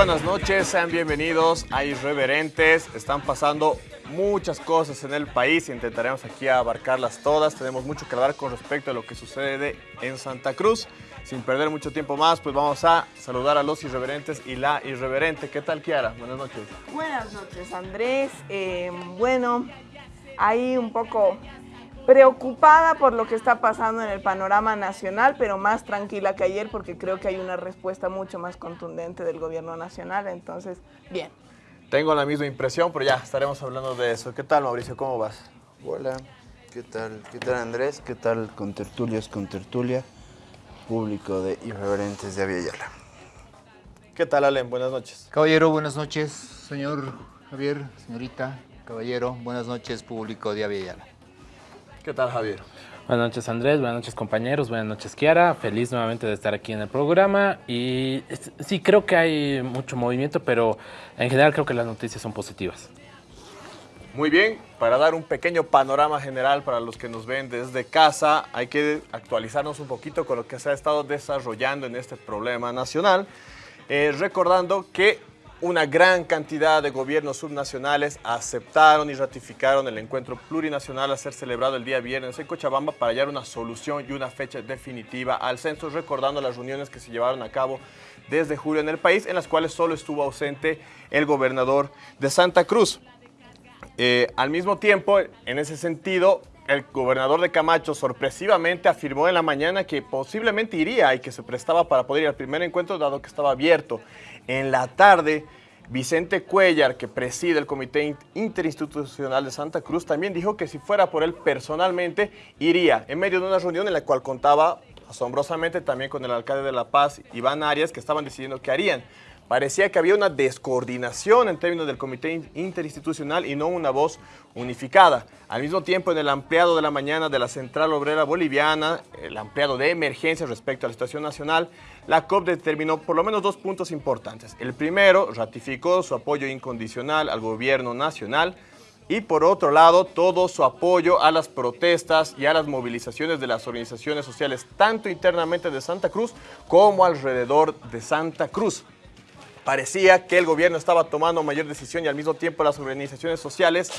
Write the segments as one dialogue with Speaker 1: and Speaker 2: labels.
Speaker 1: Buenas noches, sean bienvenidos a Irreverentes. Están pasando muchas cosas en el país intentaremos aquí abarcarlas todas. Tenemos mucho que hablar con respecto a lo que sucede en Santa Cruz. Sin perder mucho tiempo más, pues vamos a saludar a los irreverentes y la irreverente. ¿Qué tal, Kiara? Buenas noches.
Speaker 2: Buenas noches, Andrés. Eh, bueno, ahí un poco preocupada por lo que está pasando en el panorama nacional, pero más tranquila que ayer porque creo que hay una respuesta mucho más contundente del gobierno nacional. Entonces, bien.
Speaker 1: Tengo la misma impresión, pero ya estaremos hablando de eso. ¿Qué tal, Mauricio? ¿Cómo vas?
Speaker 3: Hola, ¿qué tal? ¿Qué tal, Andrés? ¿Qué tal, con tertulias, con tertulia? Público de Irreverentes de Aviala.
Speaker 1: ¿Qué tal, Alem? Buenas noches.
Speaker 4: Caballero, buenas noches. Señor Javier, señorita, caballero, buenas noches, público de Aviala.
Speaker 1: ¿Qué tal, Javier?
Speaker 5: Buenas noches Andrés, buenas noches compañeros, buenas noches Kiara, feliz nuevamente de estar aquí en el programa. Y sí creo que hay mucho movimiento, pero en general creo que las noticias son positivas.
Speaker 1: Muy bien, para dar un pequeño panorama general para los que nos ven desde casa, hay que actualizarnos un poquito con lo que se ha estado desarrollando en este problema nacional, eh, recordando que una gran cantidad de gobiernos subnacionales aceptaron y ratificaron el encuentro plurinacional a ser celebrado el día viernes en Cochabamba para hallar una solución y una fecha definitiva al censo, recordando las reuniones que se llevaron a cabo desde julio en el país, en las cuales solo estuvo ausente el gobernador de Santa Cruz. Eh, al mismo tiempo, en ese sentido, el gobernador de Camacho sorpresivamente afirmó en la mañana que posiblemente iría y que se prestaba para poder ir al primer encuentro dado que estaba abierto. En la tarde, Vicente Cuellar, que preside el Comité Interinstitucional de Santa Cruz, también dijo que si fuera por él personalmente, iría en medio de una reunión en la cual contaba asombrosamente también con el alcalde de La Paz, Iván Arias, que estaban decidiendo qué harían. Parecía que había una descoordinación en términos del comité interinstitucional y no una voz unificada. Al mismo tiempo, en el ampliado de la mañana de la Central Obrera Boliviana, el ampliado de emergencia respecto a la situación nacional, la COP determinó por lo menos dos puntos importantes. El primero, ratificó su apoyo incondicional al gobierno nacional, y por otro lado todo su apoyo a las protestas y a las movilizaciones de las organizaciones sociales tanto internamente de Santa Cruz como alrededor de Santa Cruz parecía que el gobierno estaba tomando mayor decisión y al mismo tiempo las organizaciones sociales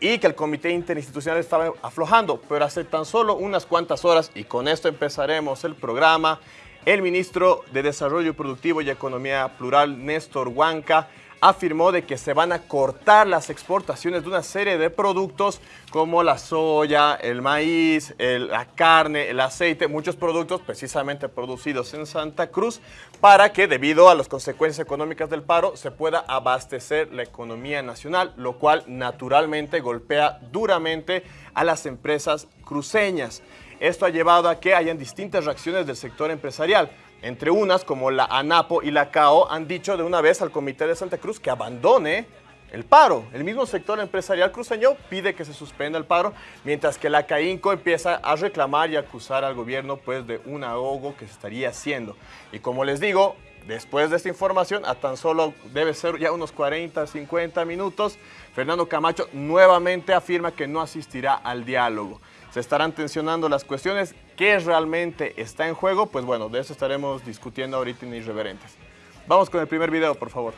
Speaker 1: y que el comité interinstitucional estaba aflojando, pero hace tan solo unas cuantas horas, y con esto empezaremos el programa, el ministro de Desarrollo Productivo y Economía Plural, Néstor Huanca, afirmó de que se van a cortar las exportaciones de una serie de productos como la soya, el maíz, la carne, el aceite, muchos productos precisamente producidos en Santa Cruz para que debido a las consecuencias económicas del paro se pueda abastecer la economía nacional, lo cual naturalmente golpea duramente a las empresas cruceñas. Esto ha llevado a que hayan distintas reacciones del sector empresarial. Entre unas, como la ANAPO y la CAO, han dicho de una vez al Comité de Santa Cruz que abandone el paro. El mismo sector empresarial cruceño pide que se suspenda el paro, mientras que la CAINCO empieza a reclamar y acusar al gobierno pues, de un ahogo que se estaría haciendo. Y como les digo, después de esta información, a tan solo debe ser ya unos 40, 50 minutos, Fernando Camacho nuevamente afirma que no asistirá al diálogo se estarán tensionando las cuestiones. ¿Qué realmente está en juego? Pues bueno, de eso estaremos discutiendo ahorita en Irreverentes. Vamos con el primer video, por favor.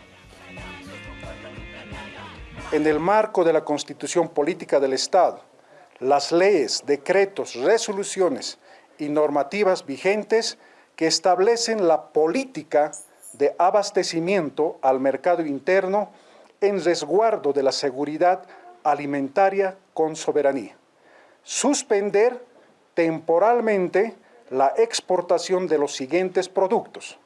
Speaker 6: En el marco de la Constitución Política del Estado, las leyes, decretos, resoluciones y normativas vigentes que establecen la política de abastecimiento al mercado interno en resguardo de la seguridad alimentaria con soberanía suspender temporalmente la exportación de los siguientes productos.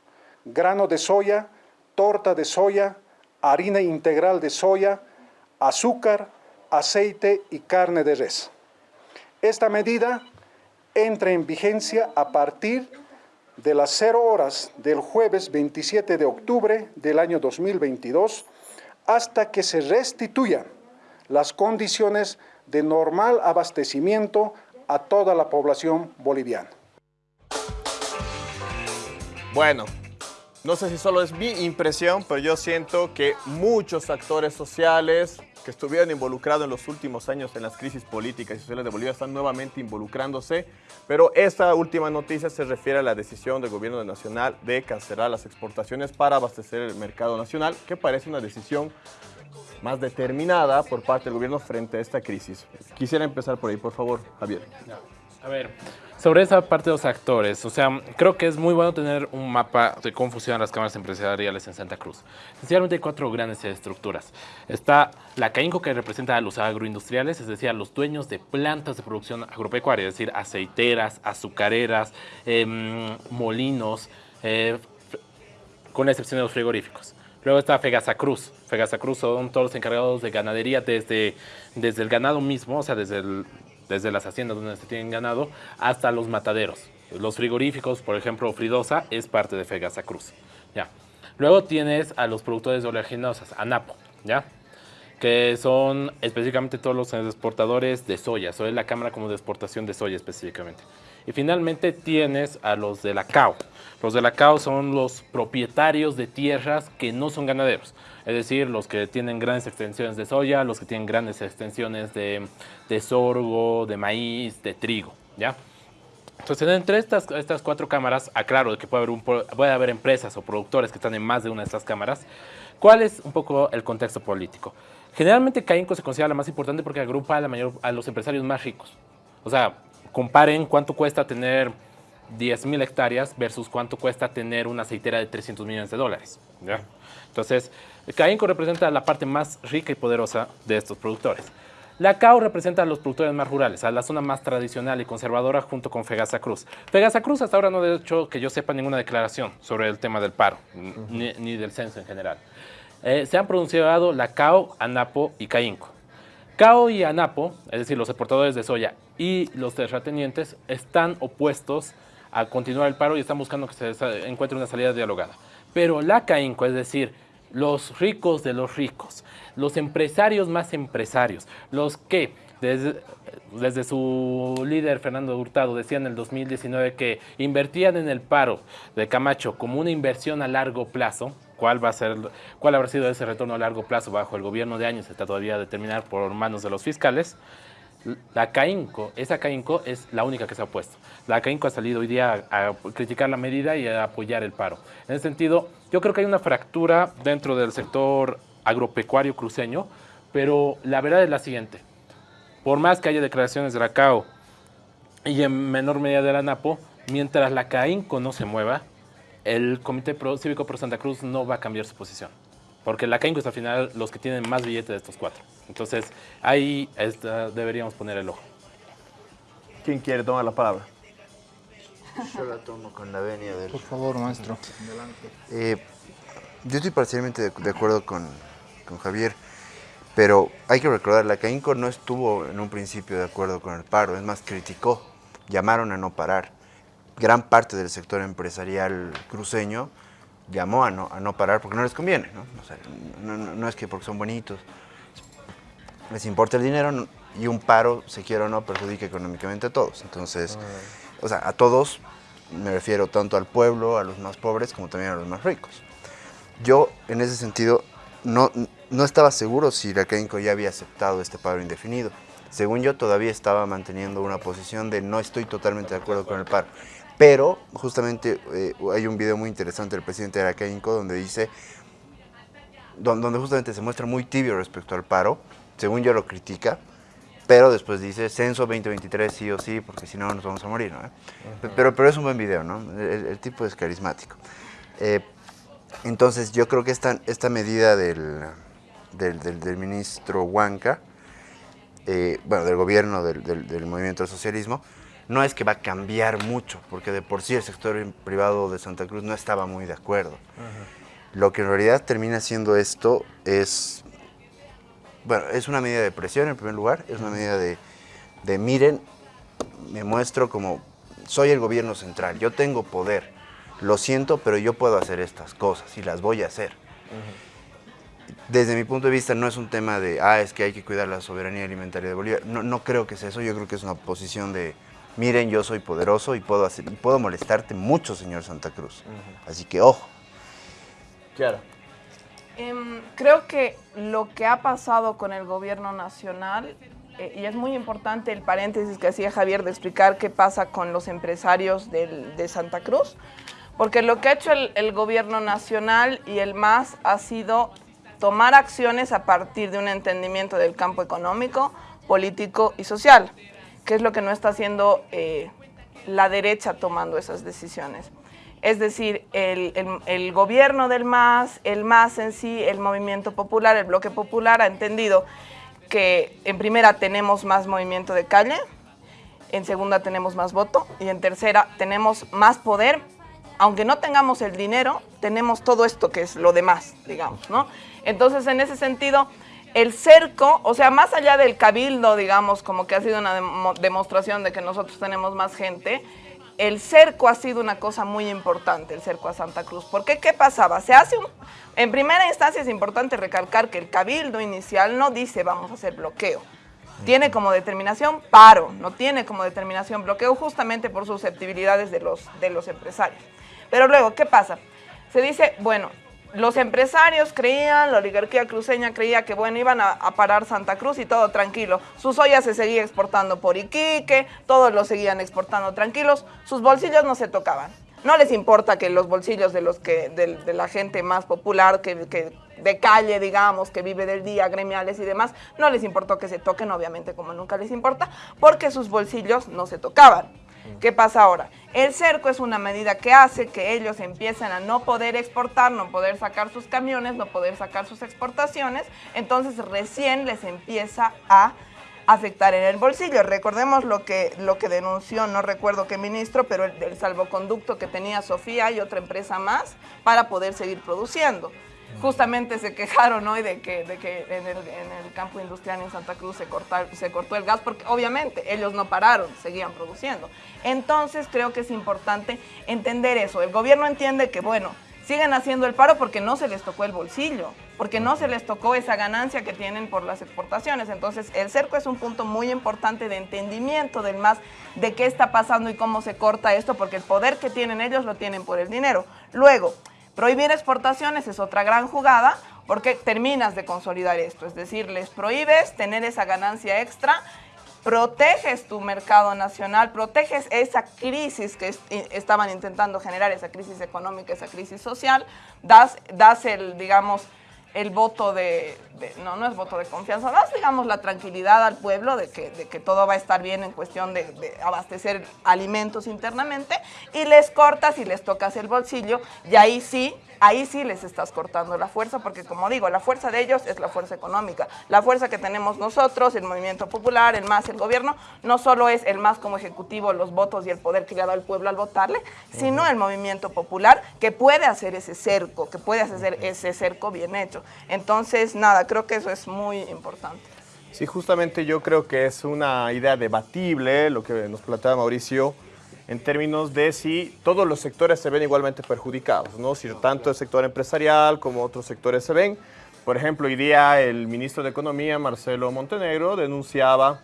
Speaker 6: Grano de soya, torta de soya, harina integral de soya, azúcar, aceite y carne de res. Esta medida entra en vigencia a partir de las 0 horas del jueves 27 de octubre del año 2022 hasta que se restituyan las condiciones de normal abastecimiento a toda la población boliviana.
Speaker 1: Bueno, no sé si solo es mi impresión, pero yo siento que muchos actores sociales, que estuvieron involucrados en los últimos años en las crisis políticas y sociales de Bolivia están nuevamente involucrándose, pero esta última noticia se refiere a la decisión del gobierno nacional de cancelar las exportaciones para abastecer el mercado nacional, que parece una decisión más determinada por parte del gobierno frente a esta crisis. Quisiera empezar por ahí, por favor, Javier.
Speaker 5: A ver, sobre esa parte de los actores, o sea, creo que es muy bueno tener un mapa de cómo funcionan las cámaras empresariales en Santa Cruz. Esencialmente hay cuatro grandes estructuras. Está la CAINCO que representa a los agroindustriales, es decir, a los dueños de plantas de producción agropecuaria, es decir, aceiteras, azucareras, em, molinos, eh, con la excepción de los frigoríficos. Luego está Fegasa Cruz. Fegasa Cruz son todos los encargados de ganadería desde, desde el ganado mismo, o sea, desde, desde las haciendas donde se tienen ganado, hasta los mataderos. Los frigoríficos, por ejemplo, Fridosa es parte de Fegasa Cruz. ¿ya? Luego tienes a los productores de oleaginosas, ANAPO, ¿ya? que son específicamente todos los exportadores de soya. Soy la Cámara como de exportación de soya específicamente. Y finalmente tienes a los de la CAO. Los de la CAO son los propietarios de tierras que no son ganaderos. Es decir, los que tienen grandes extensiones de soya, los que tienen grandes extensiones de, sorgo, de maíz, de trigo. ¿ya? Entonces, entre estas, estas cuatro cámaras, aclaro que puede haber, un, puede haber empresas o productores que están en más de una de estas cámaras. ¿Cuál es un poco el contexto político? Generalmente CAINCO se considera la más importante porque agrupa a, la mayor, a los empresarios más ricos. O sea, comparen cuánto cuesta tener 10.000 hectáreas versus cuánto cuesta tener una aceitera de 300 millones de dólares. ¿ya? Entonces, CAINCO representa la parte más rica y poderosa de estos productores. La CAO representa a los productores más rurales, a la zona más tradicional y conservadora junto con Fegasa Cruz. Fegasa Cruz hasta ahora no ha hecho que yo sepa ninguna declaración sobre el tema del paro, ni, del censo en general. Eh, se han pronunciado la CAO, ANAPO y CAINCO. CAO y ANAPO, es decir, los exportadores de soya y los terratenientes, están opuestos a continuar el paro y están buscando que se encuentre una salida dialogada. Pero la CAINCO, es decir, los ricos de los ricos, los empresarios más empresarios, los que desde, desde, su líder Fernando Hurtado decía en el 2019 que invertían en el paro de Camacho como una inversión a largo plazo, ¿Cuál, va a ser, ¿Cuál habrá sido ese retorno a largo plazo bajo el gobierno de años? Está todavía a determinar por manos de los fiscales. La CAINCO, esa CAINCO es la única que se ha opuesto. La CAINCO ha salido hoy día a, criticar la medida y a apoyar el paro. En ese sentido, yo creo que hay una fractura dentro del sector agropecuario cruceño, pero la verdad es la siguiente. Por más que haya declaraciones de la CAO y en menor medida de la NAPO, mientras la CAINCO no se mueva, el Comité Cívico Pro Santa Cruz no va a cambiar su posición. Porque la CAINCO es al final los que tienen más billetes de estos cuatro. Entonces, ahí deberíamos poner el ojo.
Speaker 1: ¿Quién quiere tomar la palabra?
Speaker 3: Yo la tomo con la venia del...
Speaker 4: Por favor, maestro. Adelante.
Speaker 3: Eh, yo estoy parcialmente de, acuerdo con, con, Javier, pero hay que recordar, la CAINCO no estuvo en un principio de acuerdo con el paro, es más, criticó, llamaron a no parar gran parte del sector empresarial cruceño llamó a no, a no parar porque no les conviene. ¿no? no, es que porque son bonitos, les importa el dinero y un paro, se quiera o no, perjudica económicamente a todos. Entonces, o sea, a todos me refiero tanto al pueblo, a los más pobres, como también a los más ricos. Yo, en ese sentido, no, no estaba seguro si CAINCO ya había aceptado este paro indefinido. Según yo, todavía estaba manteniendo una posición de no estoy totalmente de acuerdo con el paro. Pero justamente eh, hay un video muy interesante del presidente de la CAINCO donde dice, donde justamente se muestra muy tibio respecto al paro, según yo lo critica, pero después dice censo 2023 sí o sí, porque si no nos vamos a morir, ¿no? pero, pero es un buen video, ¿no? El, tipo es carismático. Eh, entonces yo creo que esta, esta medida del, del, ministro Huanca, eh, bueno, del gobierno del, del movimiento del socialismo, no es que va a cambiar mucho, porque de por sí el sector privado de Santa Cruz no estaba muy de acuerdo. Lo que en realidad termina siendo esto es, bueno, es una medida de presión en primer lugar, es una medida de, miren, me muestro como, soy el gobierno central, yo tengo poder, lo siento, pero yo puedo hacer estas cosas y las voy a hacer. Desde mi punto de vista no es un tema de, ah, es que hay que cuidar la soberanía alimentaria de Bolivia. No, no creo que sea eso, yo creo que es una posición de, miren, yo soy poderoso y puedo, hacer, puedo molestarte mucho, señor Santa Cruz. Así que ojo.
Speaker 1: Claro.
Speaker 2: Em, creo que lo que ha pasado con el gobierno nacional, eh, y es muy importante el paréntesis que hacía Javier de explicar qué pasa con los empresarios del- de Santa Cruz, porque lo que ha hecho el, gobierno nacional y el MAS ha sido tomar acciones a partir de un entendimiento del campo económico, político y social, que es lo que no está haciendo eh, la derecha tomando esas decisiones. Es decir, el, gobierno del MAS, el MAS en sí, el movimiento popular, el bloque popular ha entendido que en primera tenemos más movimiento de calle, en segunda tenemos más voto y en tercera tenemos más poder. Aunque no tengamos el dinero, tenemos todo esto que es lo demás, digamos, ¿no? Entonces, en ese sentido, el cerco, o sea, más allá del cabildo, digamos, como que ha sido una demo- demostración de que nosotros tenemos más gente, el cerco ha sido una cosa muy importante, el cerco a Santa Cruz. ¿Por qué? ¿Qué pasaba? Se hace un... En primera instancia es importante recalcar que el cabildo inicial no dice vamos a hacer bloqueo. Tiene como determinación paro, no tiene como determinación bloqueo justamente por susceptibilidades de los, de los empresarios. Pero luego, ¿qué pasa? Se dice, bueno, los empresarios creían, la oligarquía cruceña creía que, bueno, iban a, parar Santa Cruz y todo tranquilo. Su soya se seguía exportando por Iquique, todos lo seguían exportando tranquilos, sus bolsillos no se tocaban. No les importa que los bolsillos de los que de la gente más popular, que, que de calle, digamos, que vive del día, gremiales y demás, no les importó que se toquen, obviamente, como nunca les importa, porque sus bolsillos no se tocaban. ¿Qué pasa ahora? El cerco es una medida que hace que ellos empiecen a no poder exportar, no poder sacar sus camiones, no poder sacar sus exportaciones, entonces recién les empieza a afectar en el bolsillo. Recordemos lo que, lo que denunció, no recuerdo qué ministro, pero el, el salvoconducto que tenía Sofía y otra empresa más para poder seguir produciendo. Justamente se quejaron hoy de que, de que en, el, campo industrial en Santa Cruz se, se cortó el gas porque obviamente ellos no pararon, seguían produciendo. Entonces creo que es importante entender eso. El gobierno entiende que, bueno, siguen haciendo el paro porque no se les tocó el bolsillo, porque no se les tocó esa ganancia que tienen por las exportaciones. Entonces, el cerco es un punto muy importante de entendimiento del más de qué está pasando y cómo se corta esto, porque el poder que tienen ellos lo tienen por el dinero. Luego, prohibir exportaciones es otra gran jugada porque terminas de consolidar esto, es decir, les prohíbes tener esa ganancia extra proteges tu mercado nacional, proteges esa crisis que est- estaban intentando generar, esa crisis económica, esa crisis social, das, das el, digamos, el voto de, no, no es voto de confianza, das, digamos, la tranquilidad al pueblo de que, de que todo va a estar bien en cuestión de, de abastecer alimentos internamente y les cortas y les tocas el bolsillo y ahí sí, ahí sí les estás cortando la fuerza porque como digo, la fuerza de ellos es la fuerza económica. La fuerza que tenemos nosotros, el movimiento popular, el MAS, el gobierno, no solo es el MAS como ejecutivo, los votos y el poder que le ha dado el pueblo al votarle, sino el movimiento popular que puede hacer ese cerco, que puede hacer ese cerco bien hecho. Entonces, nada, creo que eso es muy importante.
Speaker 1: Sí, justamente yo creo que es una idea debatible lo que nos plantea Mauricio en términos de si todos los sectores se ven igualmente perjudicados, ¿no? Si tanto el sector empresarial como otros sectores se ven. Por ejemplo, hoy día el ministro de Economía, Marcelo Montenegro, denunciaba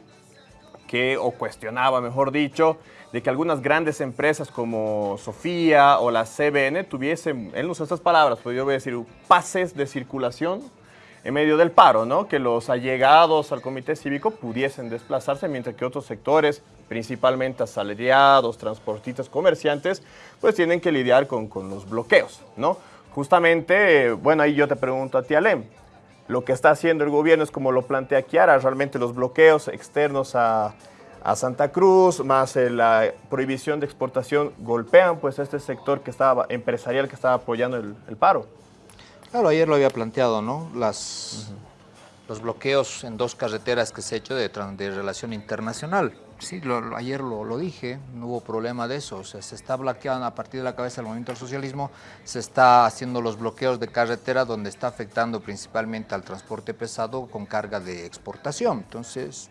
Speaker 1: que, o cuestionaba, mejor dicho, de que algunas grandes empresas como Sofía o la CBN tuviesen, él no usa estas palabras, pero yo voy a decir pases de circulación en medio del paro, ¿no? Que los allegados al comité cívico pudiesen desplazarse, mientras que otros sectores, principalmente asalariados, transportistas, comerciantes, pues tienen que lidiar con, con los bloqueos, ¿no? Justamente, bueno, ahí yo te pregunto a ti, Alem, lo que está haciendo el gobierno es como lo plantea Kiara, realmente los bloqueos externos a, a Santa Cruz, más eh, la prohibición de exportación, golpean pues este sector que estaba, empresarial que estaba apoyando el paro.
Speaker 4: Claro, ayer lo había planteado, ¿no? Las, Los bloqueos en dos carreteras que se ha hecho de, relación internacional. Sí, lo- ayer lo, lo dije, no hubo problema de eso. O sea, se está bloqueando a partir de la cabeza del movimiento del socialismo, se está haciendo los bloqueos de carretera donde está afectando principalmente al transporte pesado con carga de exportación. Entonces,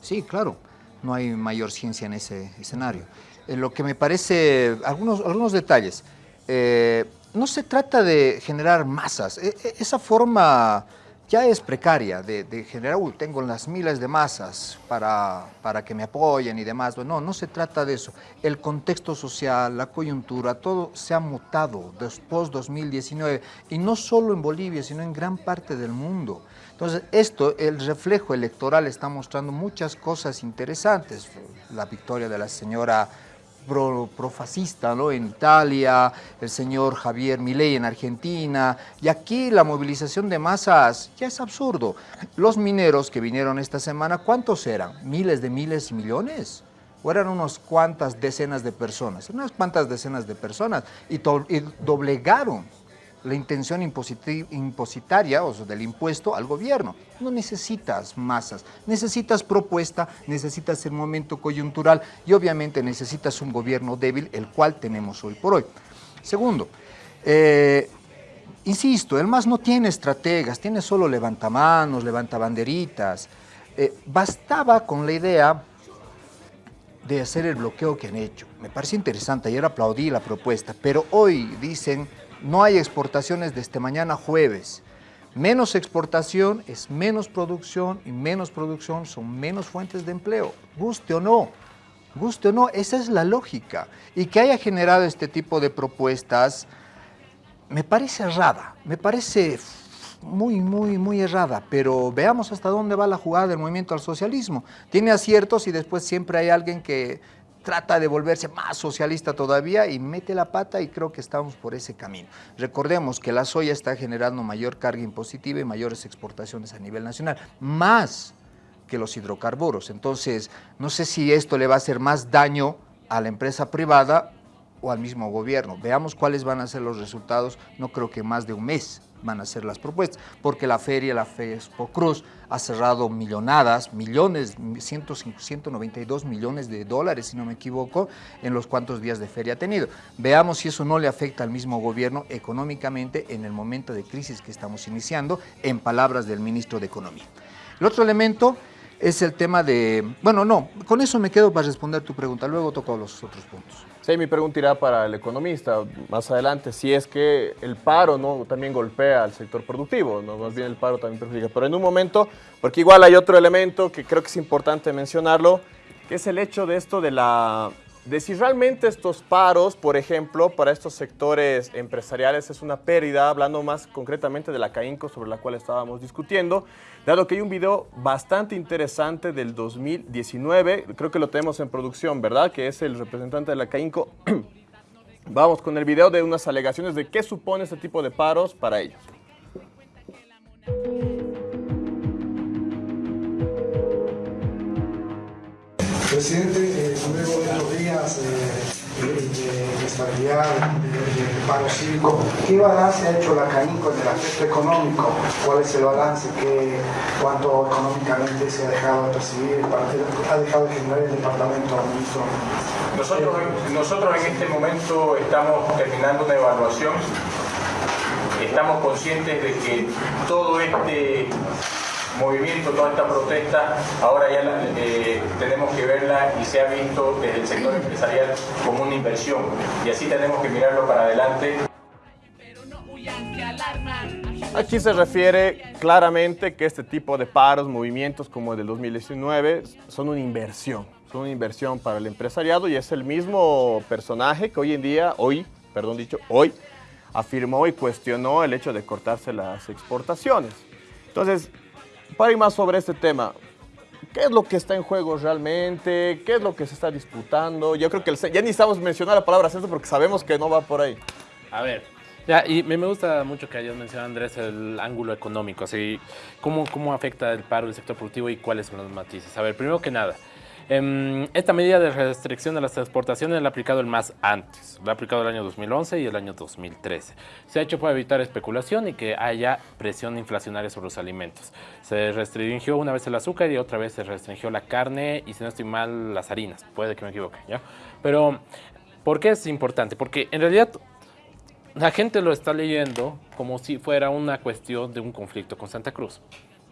Speaker 4: Sí, claro, no hay mayor ciencia en ese escenario. Eh, lo que me parece, algunos, algunos detalles, Eh, no se trata de generar masas, E- e- esa forma ya es precaria, de, generar, "Uy, tengo las miles de masas para, para que me apoyen y demás. No, no se trata de eso. El contexto social, la coyuntura, todo se ha mutado después 2019 y no solo en Bolivia, sino en gran parte del mundo. Entonces, esto, el reflejo electoral está mostrando muchas cosas interesantes. La victoria de la señora pro- ¿no? en Italia, el señor Javier Milei en Argentina, y aquí la movilización de masas ya es absurdo. Los mineros que vinieron esta semana, ¿cuántos eran? ¿Miles de miles y millones? ¿O eran unas cuantas decenas de personas? Unas cuantas decenas de personas, y doblegaron la intención impositaria, o del impuesto al gobierno. No necesitas masas, necesitas propuesta, necesitas el momento coyuntural y obviamente necesitas un gobierno débil, el cual tenemos hoy por hoy. Segundo, eh, insisto, el MAS no tiene estrategas, tiene solo levantamanos, levantabanderitas. Eh, bastaba con la idea de hacer el bloqueo que han hecho. Me parece interesante, ayer aplaudí la propuesta, pero hoy dicen no hay exportaciones desde mañana jueves. Menos exportación es menos producción y menos producción son menos fuentes de empleo, guste o no. Guste o no, esa es la lógica. Y que haya generado este tipo de propuestas me parece errada, me parece muy, muy, muy errada, pero veamos hasta dónde va la jugada del movimiento al socialismo. Tiene aciertos y después siempre hay alguien que trata de volverse más socialista todavía y mete la pata y creo que estamos por ese camino. Recordemos que la soya está generando mayor carga impositiva y mayores exportaciones a nivel nacional, más que los hidrocarburos. Entonces, no sé si esto le va a hacer más daño a la empresa privada o al mismo gobierno. Veamos cuáles van a ser los resultados. No creo que más de un mes van a ser las propuestas, porque la feria, la FESPO Cruz, ha cerrado millonadas, millones, 100, 192 millones de dólares, si no me equivoco, en los cuantos días de feria ha tenido. Veamos si eso no le afecta al mismo gobierno económicamente en el momento de crisis que estamos iniciando, en palabras del ministro de Economía. El otro elemento es el tema de... Bueno, no, con eso me quedo para responder tu pregunta, luego toco los otros puntos.
Speaker 1: Sí, mi pregunta irá para el economista más adelante, si es que el paro ¿no? también golpea al sector productivo, ¿no? más bien el paro también perjudica. Pero en un momento, porque igual hay otro elemento que creo que es importante mencionarlo, que es el hecho de esto de la de si realmente estos paros, por ejemplo, para estos sectores empresariales es una pérdida, hablando más concretamente de la CAINCO sobre la cual estábamos discutiendo, dado que hay un video bastante interesante del 2019, creo que lo tenemos en producción, ¿verdad? Que es el representante de la CAINCO. Vamos con el video de unas alegaciones de qué supone este tipo de paros para ellos.
Speaker 7: Presidente, eh, luego de estos días de, de estabilidad, de, paro cívico, ¿qué balance ha hecho la CAINCO en el aspecto económico? ¿Cuál es el balance? ¿Qué, ¿Cuánto económicamente se ha dejado de percibir? ¿Cuánto ha dejado de generar el departamento?
Speaker 8: Nosotros, nosotros en este momento estamos terminando una evaluación. Estamos conscientes de que todo este movimiento, toda esta protesta, ahora ya la- eh, tenemos que verla y se ha visto desde el sector empresarial como una inversión. Y así tenemos que mirarlo para adelante.
Speaker 1: Aquí se refiere claramente que este tipo de paros, movimientos como el del 2019, son una inversión. Son una inversión para el empresariado y es el mismo personaje que hoy en día, hoy, perdón dicho, hoy, afirmó y cuestionó el hecho de cortarse las exportaciones. Entonces, para ir más sobre este tema, ¿qué es lo que está en juego realmente? ¿Qué es lo que se está disputando? Yo creo que el ya ni estamos mencionar la palabra centro porque sabemos que no va por ahí.
Speaker 5: A ver, ya, y me, gusta mucho que hayas mencionado, Andrés, el ángulo económico, así, cómo, cómo afecta el paro del sector productivo y cuáles son los matices. A ver, primero que nada, esta medida de restricción de las exportaciones la ha aplicado el MAS antes, la ha aplicado el año 2011 y el año 2013. Se ha hecho para evitar especulación y que haya presión inflacionaria sobre los alimentos. Se restringió una vez el azúcar y otra vez se restringió la carne y si no estoy mal, las harinas, puede que me equivoque, ¿ya? Pero, ¿por qué es importante? Porque en realidad la gente lo está leyendo como si fuera una cuestión de un conflicto con Santa Cruz.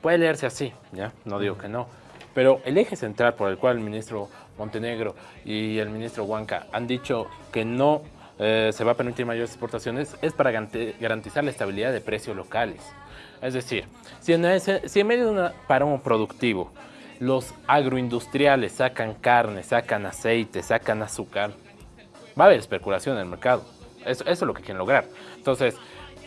Speaker 5: Puede leerse así, ¿ya? No digo que no. Pero el eje central por el cual el ministro Montenegro y el ministro Huanca han dicho que no eh, se va a permitir mayores exportaciones es para garantizar la estabilidad de precios locales. Es decir, si en, si en medio de un parón productivo los agroindustriales sacan carne, sacan aceite, sacan azúcar, va a haber especulación en el mercado. Eso, es lo que quieren lograr. Entonces,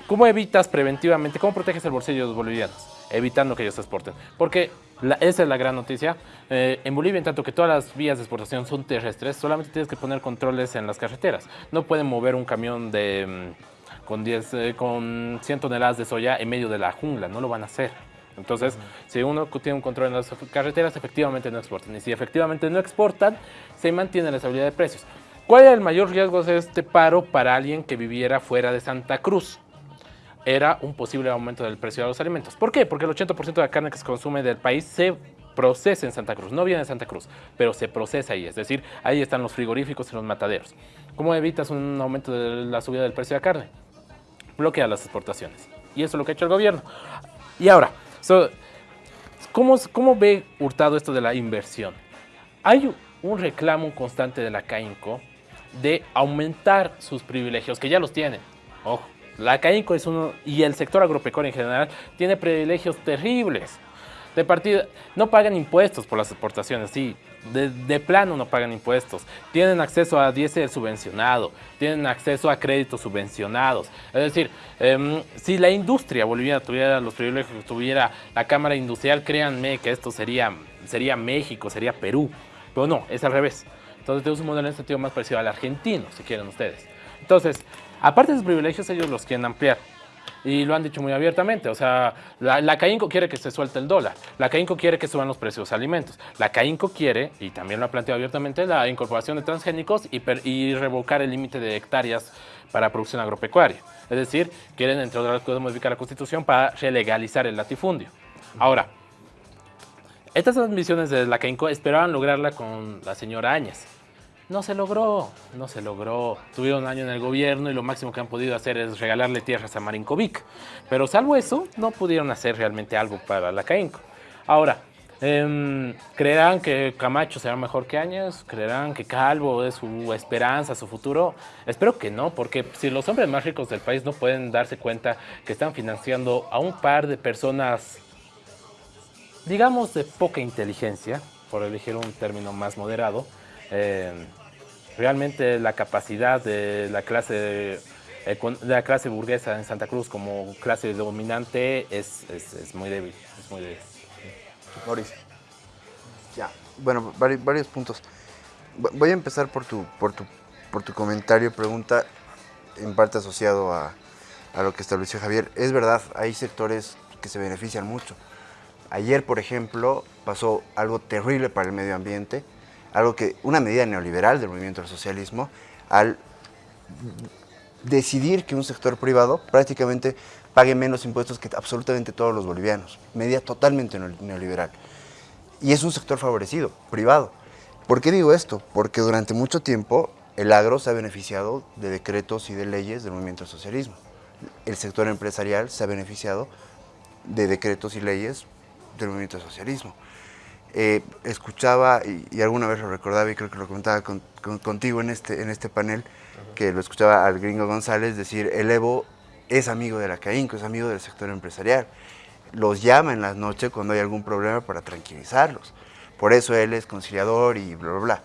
Speaker 5: ¿cómo evitas preventivamente, cómo proteges el bolsillo de los bolivianos? Evitando que ellos exporten. Porque esa es la gran noticia. Eh, en Bolivia, en tanto que todas las vías de exportación son terrestres, solamente tienes que poner controles en las carreteras. No pueden mover un camión de, mm, con, 10, eh, con 100 toneladas de soya en medio de la jungla, no lo van a hacer. Entonces, si uno tiene un control en las carreteras, efectivamente no exportan. Y si efectivamente no exportan, se mantiene la estabilidad de precios. ¿Cuál es el mayor riesgo de este paro para alguien que viviera fuera de Santa Cruz? Era un posible aumento del precio de los alimentos. ¿Por qué? Porque el 80% de la carne que se consume del país se procesa en Santa Cruz. No viene de Santa Cruz, pero se procesa ahí. Es decir, ahí están los frigoríficos y los mataderos. ¿Cómo evitas un aumento de la subida del precio de la carne? Bloquea las exportaciones. Y eso es lo que ha hecho el gobierno. Y ahora, ¿cómo, ¿cómo ve Hurtado esto de la inversión? Hay un reclamo constante de la CAINCO de aumentar sus privilegios, que ya los tienen. Ojo, la CAINCO es uno, y el sector agropecuario en general, tiene privilegios terribles. De partida, no pagan impuestos por las exportaciones, sí, de, plano no pagan impuestos. Tienen acceso a diésel subvencionado, tienen acceso a créditos subvencionados. Es decir, em, si la industria boliviana tuviera los privilegios que tuviera la Cámara Industrial, créanme que esto sería, sería México, sería Perú. Pero no, es al revés. Entonces tenemos un modelo en sentido más parecido al argentino, si quieren ustedes. Entonces, aparte de sus privilegios, ellos los quieren ampliar. Y lo han dicho muy abiertamente, o sea, la, la CAINCO quiere que se suelte el dólar, la CAINCO quiere que suban los precios de alimentos, la CAINCO quiere, y también lo ha planteado abiertamente, la incorporación de transgénicos y, y revocar el límite de hectáreas para producción agropecuaria. Es decir, quieren, entre otras cosas, modificar la Constitución para relegalizar el latifundio. Ahora, estas ambiciones de la CAINCO esperaban lograrla con la señora Áñez. No se logró, no se logró. Tuvieron un año en el gobierno y lo máximo que han podido hacer es regalarle tierras a Marinkovic. Pero salvo eso, no pudieron hacer realmente algo para la CAINCO. Ahora, eh, ¿creerán que Camacho será mejor que Áñez? ¿Creerán que Calvo es su esperanza, su futuro? Espero que no, porque si los hombres más ricos del país no pueden darse cuenta que están financiando a un par de personas digamos, de poca inteligencia, por elegir un término más moderado. Eh, realmente la capacidad de la clase de la clase burguesa en Santa Cruz como clase dominante es, es, muy débil, es muy débil.
Speaker 3: Mauricio. Ya, bueno, varios, puntos. Voy a empezar por tu, por tu, por tu comentario, pregunta en parte asociado a, a lo que estableció Javier. Es verdad, hay sectores que se benefician mucho. Ayer, por ejemplo, pasó algo terrible para el medio ambiente, algo que, una medida neoliberal del movimiento del socialismo, al decidir que un sector privado prácticamente pague menos impuestos que absolutamente todos los bolivianos. Medida totalmente neoliberal. Y es un sector favorecido, privado. ¿Por qué digo esto? Porque durante mucho tiempo el agro se ha beneficiado de decretos y de leyes del movimiento del socialismo. El sector empresarial se ha beneficiado de decretos y leyes del movimiento socialismo. Eh, escuchaba, y, alguna vez lo recordaba y creo que lo comentaba contigo en este, en este panel, que lo escuchaba al gringo González decir, el Evo es amigo de la CAINCO, es amigo del sector empresarial. Los llama en las noches cuando hay algún problema para tranquilizarlos. Por eso él es conciliador y bla, bla, bla.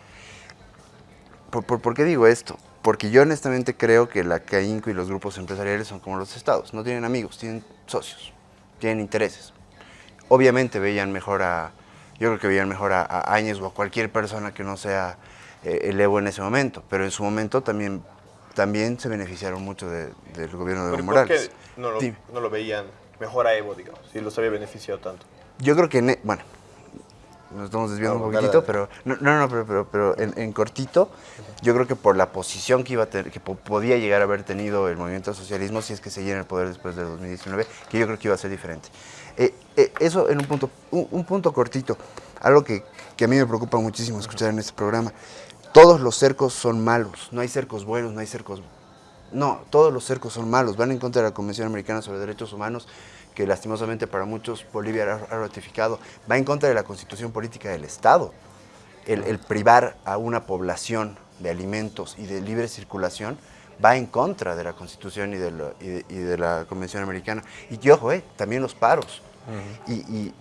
Speaker 3: ¿Por, por, qué digo esto? Porque yo honestamente creo que la CAINCO y los grupos empresariales son como los estados. No tienen amigos, tienen socios, tienen intereses obviamente veían mejor a, yo creo que veían mejor a, Áñez o a cualquier persona que no sea eh, el Evo en ese momento, pero en su momento también, también se beneficiaron mucho del gobierno de Evo Morales.
Speaker 1: ¿Por qué no lo, veían mejor a Evo, digamos, si los había beneficiado tanto?
Speaker 3: Yo creo que, e, bueno, nos estamos desviando un poquito, pero no, no, pero, pero, en, cortito, yo creo que por la posición que iba a tener, que podía llegar a haber tenido el movimiento socialismo si es que seguía en el poder después de 2019, que yo creo que iba a ser diferente. Eh, eh, eso en un punto, un, punto cortito, algo que, a mí me preocupa muchísimo escuchar en este programa. Todos los cercos son malos, no hay cercos buenos, no hay cercos... No, todos los cercos son malos, van en contra de la Convención Americana sobre Derechos Humanos, que lastimosamente para muchos Bolivia ha ratificado, va en contra de la constitución política del Estado. El, el privar a una población de alimentos y de libre circulación va en contra de la Constitución y de, lo- y de- y de la Convención Americana. Y ojo, eh, también los paros. y, y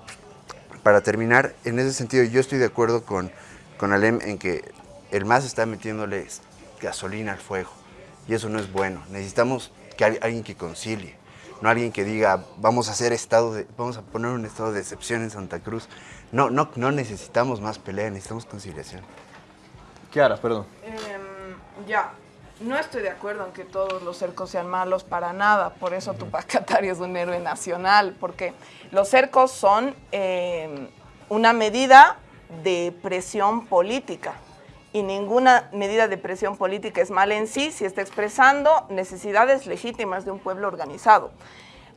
Speaker 3: para terminar, en ese sentido, yo estoy de acuerdo con, con Alem en que el MAS está metiéndole gasolina al fuego. Y eso no es bueno. Necesitamos que hay alguien que concilie. No alguien que diga, vamos a hacer estado de, vamos a poner un estado de excepción en Santa Cruz. No, no, no necesitamos más pelea, necesitamos conciliación.
Speaker 1: Kiara, perdón.
Speaker 2: Em, ya, no estoy de acuerdo en que todos los cercos sean malos para nada, por eso Tupac Katari es un héroe nacional, porque los cercos son em, una medida de presión política y ninguna medida de presión política es mala en sí si está expresando necesidades legítimas de un pueblo organizado.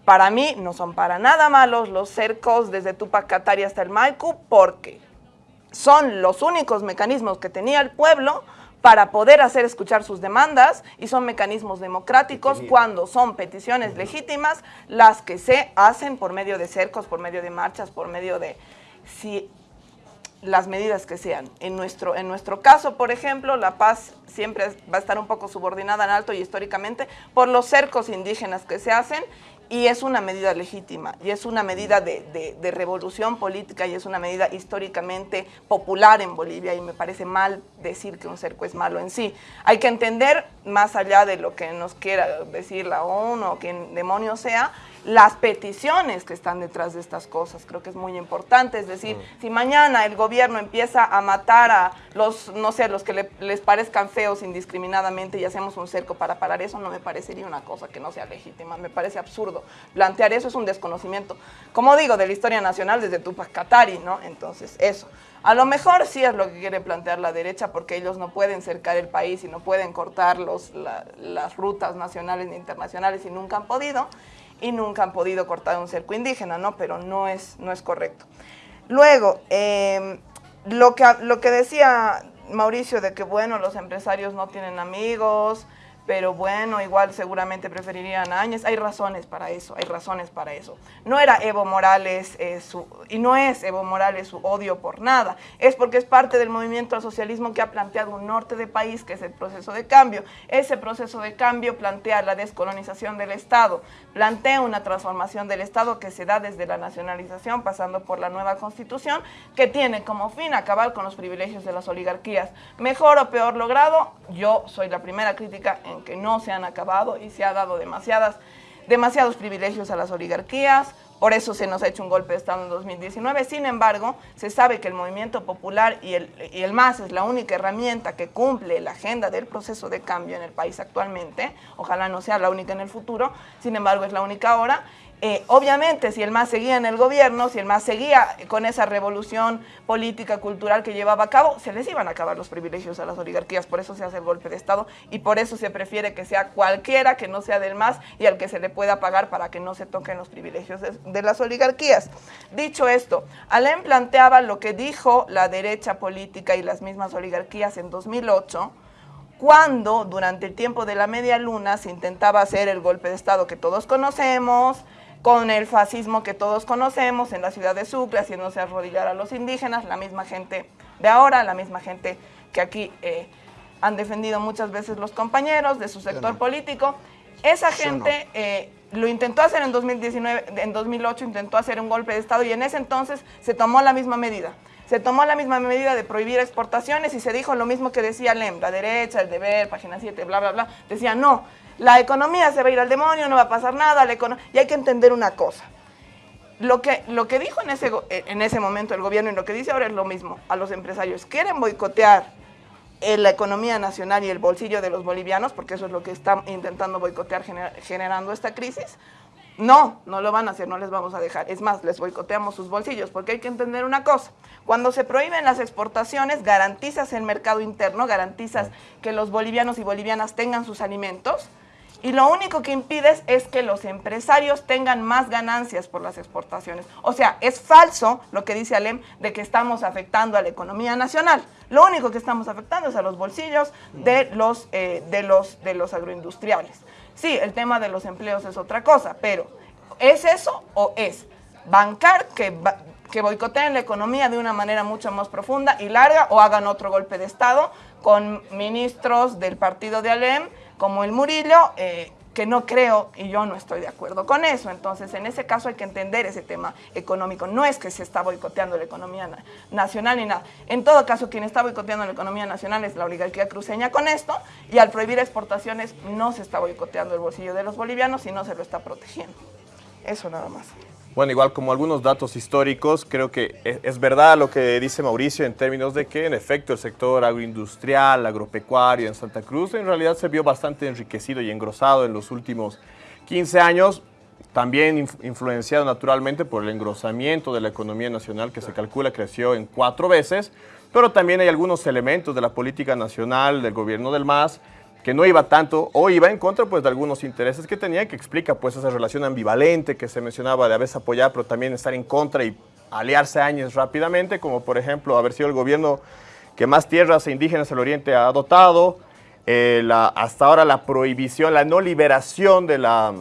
Speaker 2: Para mí no son para nada malos los cercos desde Tupac Katari hasta el Maiku porque son los únicos mecanismos que tenía el pueblo para poder hacer escuchar sus demandas y son mecanismos democráticos cuando son peticiones legítimas las que se hacen por medio de cercos, por medio de marchas, por medio de si las medidas que sean. En nuestro, en nuestro caso, por ejemplo, la paz siempre va a estar un poco subordinada en alto y históricamente por los cercos indígenas que se hacen y es una medida legítima y es una medida de, de- de revolución política y es una medida históricamente popular en Bolivia y me parece mal decir que un cerco es malo en sí. Hay que entender, más allá de lo que nos quiera decir la ONU o quien demonio sea, las peticiones que están detrás de estas cosas. Creo que es muy importante. Es decir, si mañana el gobierno empieza a matar a los, no sé, los que le- les parezcan feos indiscriminadamente y hacemos un cerco para parar eso, no me parecería una cosa que no sea legítima. Me parece absurdo. Plantear eso es un desconocimiento, como digo, de la historia nacional desde Tupac Katari, ¿no? Entonces, eso. A lo mejor sí es lo que quiere plantear la derecha porque ellos no pueden cercar el país y no pueden cortar los, la- las rutas nacionales ni internacionales y nunca han podido y nunca han podido cortar un cerco indígena, ¿no? Pero no es, no es correcto. Luego, eh, lo, que, lo que decía Mauricio de que, bueno, los empresarios no tienen amigos, pero bueno, igual seguramente preferirían a Áñez. Hay razones para eso, hay razones para eso. No era Evo Morales eh, su, y no es Evo Morales su odio por nada, es porque es parte del movimiento al socialismo que ha planteado un norte de país, que es el proceso de cambio. Ese proceso de cambio plantea la descolonización del Estado, plantea una transformación del Estado que se da desde la nacionalización, pasando por la nueva constitución, que tiene como fin acabar con los privilegios de las oligarquías. Mejor o peor logrado, yo soy la primera crítica en que no se han acabado y se ha dado demasiadas, demasiados privilegios a las oligarquías, por eso se nos ha hecho un golpe de Estado en 2019. Sin embargo, se sabe que el movimiento popular y el, y el MAS es la única herramienta que cumple la agenda del proceso de cambio en el país actualmente. Ojalá no sea la única en el futuro, sin embargo es la única ahora. Eh, obviamente, si el MAS seguía en el gobierno, si el MAS seguía con esa revolución política, cultural que llevaba a cabo, se les iban a acabar los privilegios a las oligarquías. Por eso se hace el golpe de Estado y por eso se prefiere que sea cualquiera que no sea del MAS y al que se le pueda pagar para que no se toquen los privilegios de, las oligarquías. Dicho esto, Alem planteaba lo que dijo la derecha política y las mismas oligarquías en 2008 cuando durante el tiempo de la media luna se intentaba hacer el golpe de Estado que todos conocemos, con el fascismo que todos conocemos en la ciudad de Sucre, haciéndose arrodillar a los indígenas, la misma gente de ahora, la misma gente que aquí eh, han defendido muchas veces los compañeros de su sector político. Esa gente eh, lo intentó hacer en 2019, en 2008 intentó hacer un golpe de Estado y en ese entonces se tomó la misma medida. Se tomó la misma medida de prohibir exportaciones y se dijo lo mismo que decía Lem, la derecha, el deber, página 7, bla, bla, bla. Decía, no, la economía se va a ir al demonio, no va a pasar nada, la y hay que entender una cosa. Lo que, lo que dijo en ese, go- en ese momento el gobierno y lo que dice ahora es lo mismo. A los empresarios quieren boicotear eh, la economía nacional y el bolsillo de los bolivianos, porque eso es lo que están intentando boicotear gener- generando esta crisis. No, no lo van a hacer, no les vamos a dejar. Es más, les boicoteamos sus bolsillos, porque hay que entender una cosa. Cuando se prohíben las exportaciones, garantizas el mercado interno, garantizas que los bolivianos y bolivianas tengan sus alimentos, y lo único que impides es que los empresarios tengan más ganancias por las exportaciones. O sea, es falso lo que dice Alem de que estamos afectando a la economía nacional. Lo único que estamos afectando es a los bolsillos de los, eh, de los, de los agroindustriales. Sí, el tema de los empleos es otra cosa, pero ¿es eso o es bancar que, que boicoteen la economía de una manera mucho más profunda y larga o hagan otro golpe de Estado con ministros del partido de Alem como el Murillo, eh, que no creo y yo no estoy de acuerdo con eso. Entonces, en ese caso hay que entender ese tema económico. No es que se está boicoteando la economía nacional ni nada. En todo caso, quien está boicoteando la economía nacional es la oligarquía cruceña con esto y al prohibir exportaciones no se está boicoteando el bolsillo de los bolivianos, sino se lo está protegiendo. Eso nada más.
Speaker 1: Bueno, igual como algunos datos históricos, creo que e, es verdad lo que dice Mauricio en términos de que en efecto el sector agroindustrial, agropecuario en Santa Cruz en realidad se vio bastante enriquecido y engrosado en los últimos 15 años, también influenciado naturalmente por el engrosamiento de la economía nacional que se calcula creció en cuatro veces, pero también hay algunos elementos de la política nacional del gobierno del MAS que no iba tanto o iba en contra pues, de algunos intereses que tenía, que explica pues, esa relación ambivalente que se mencionaba de a veces apoyar, pero también estar en contra y aliarse años rápidamente, como por ejemplo haber sido el gobierno que más tierras indígenas del Oriente ha dotado, eh, hasta ahora la prohibición, la no liberación de la,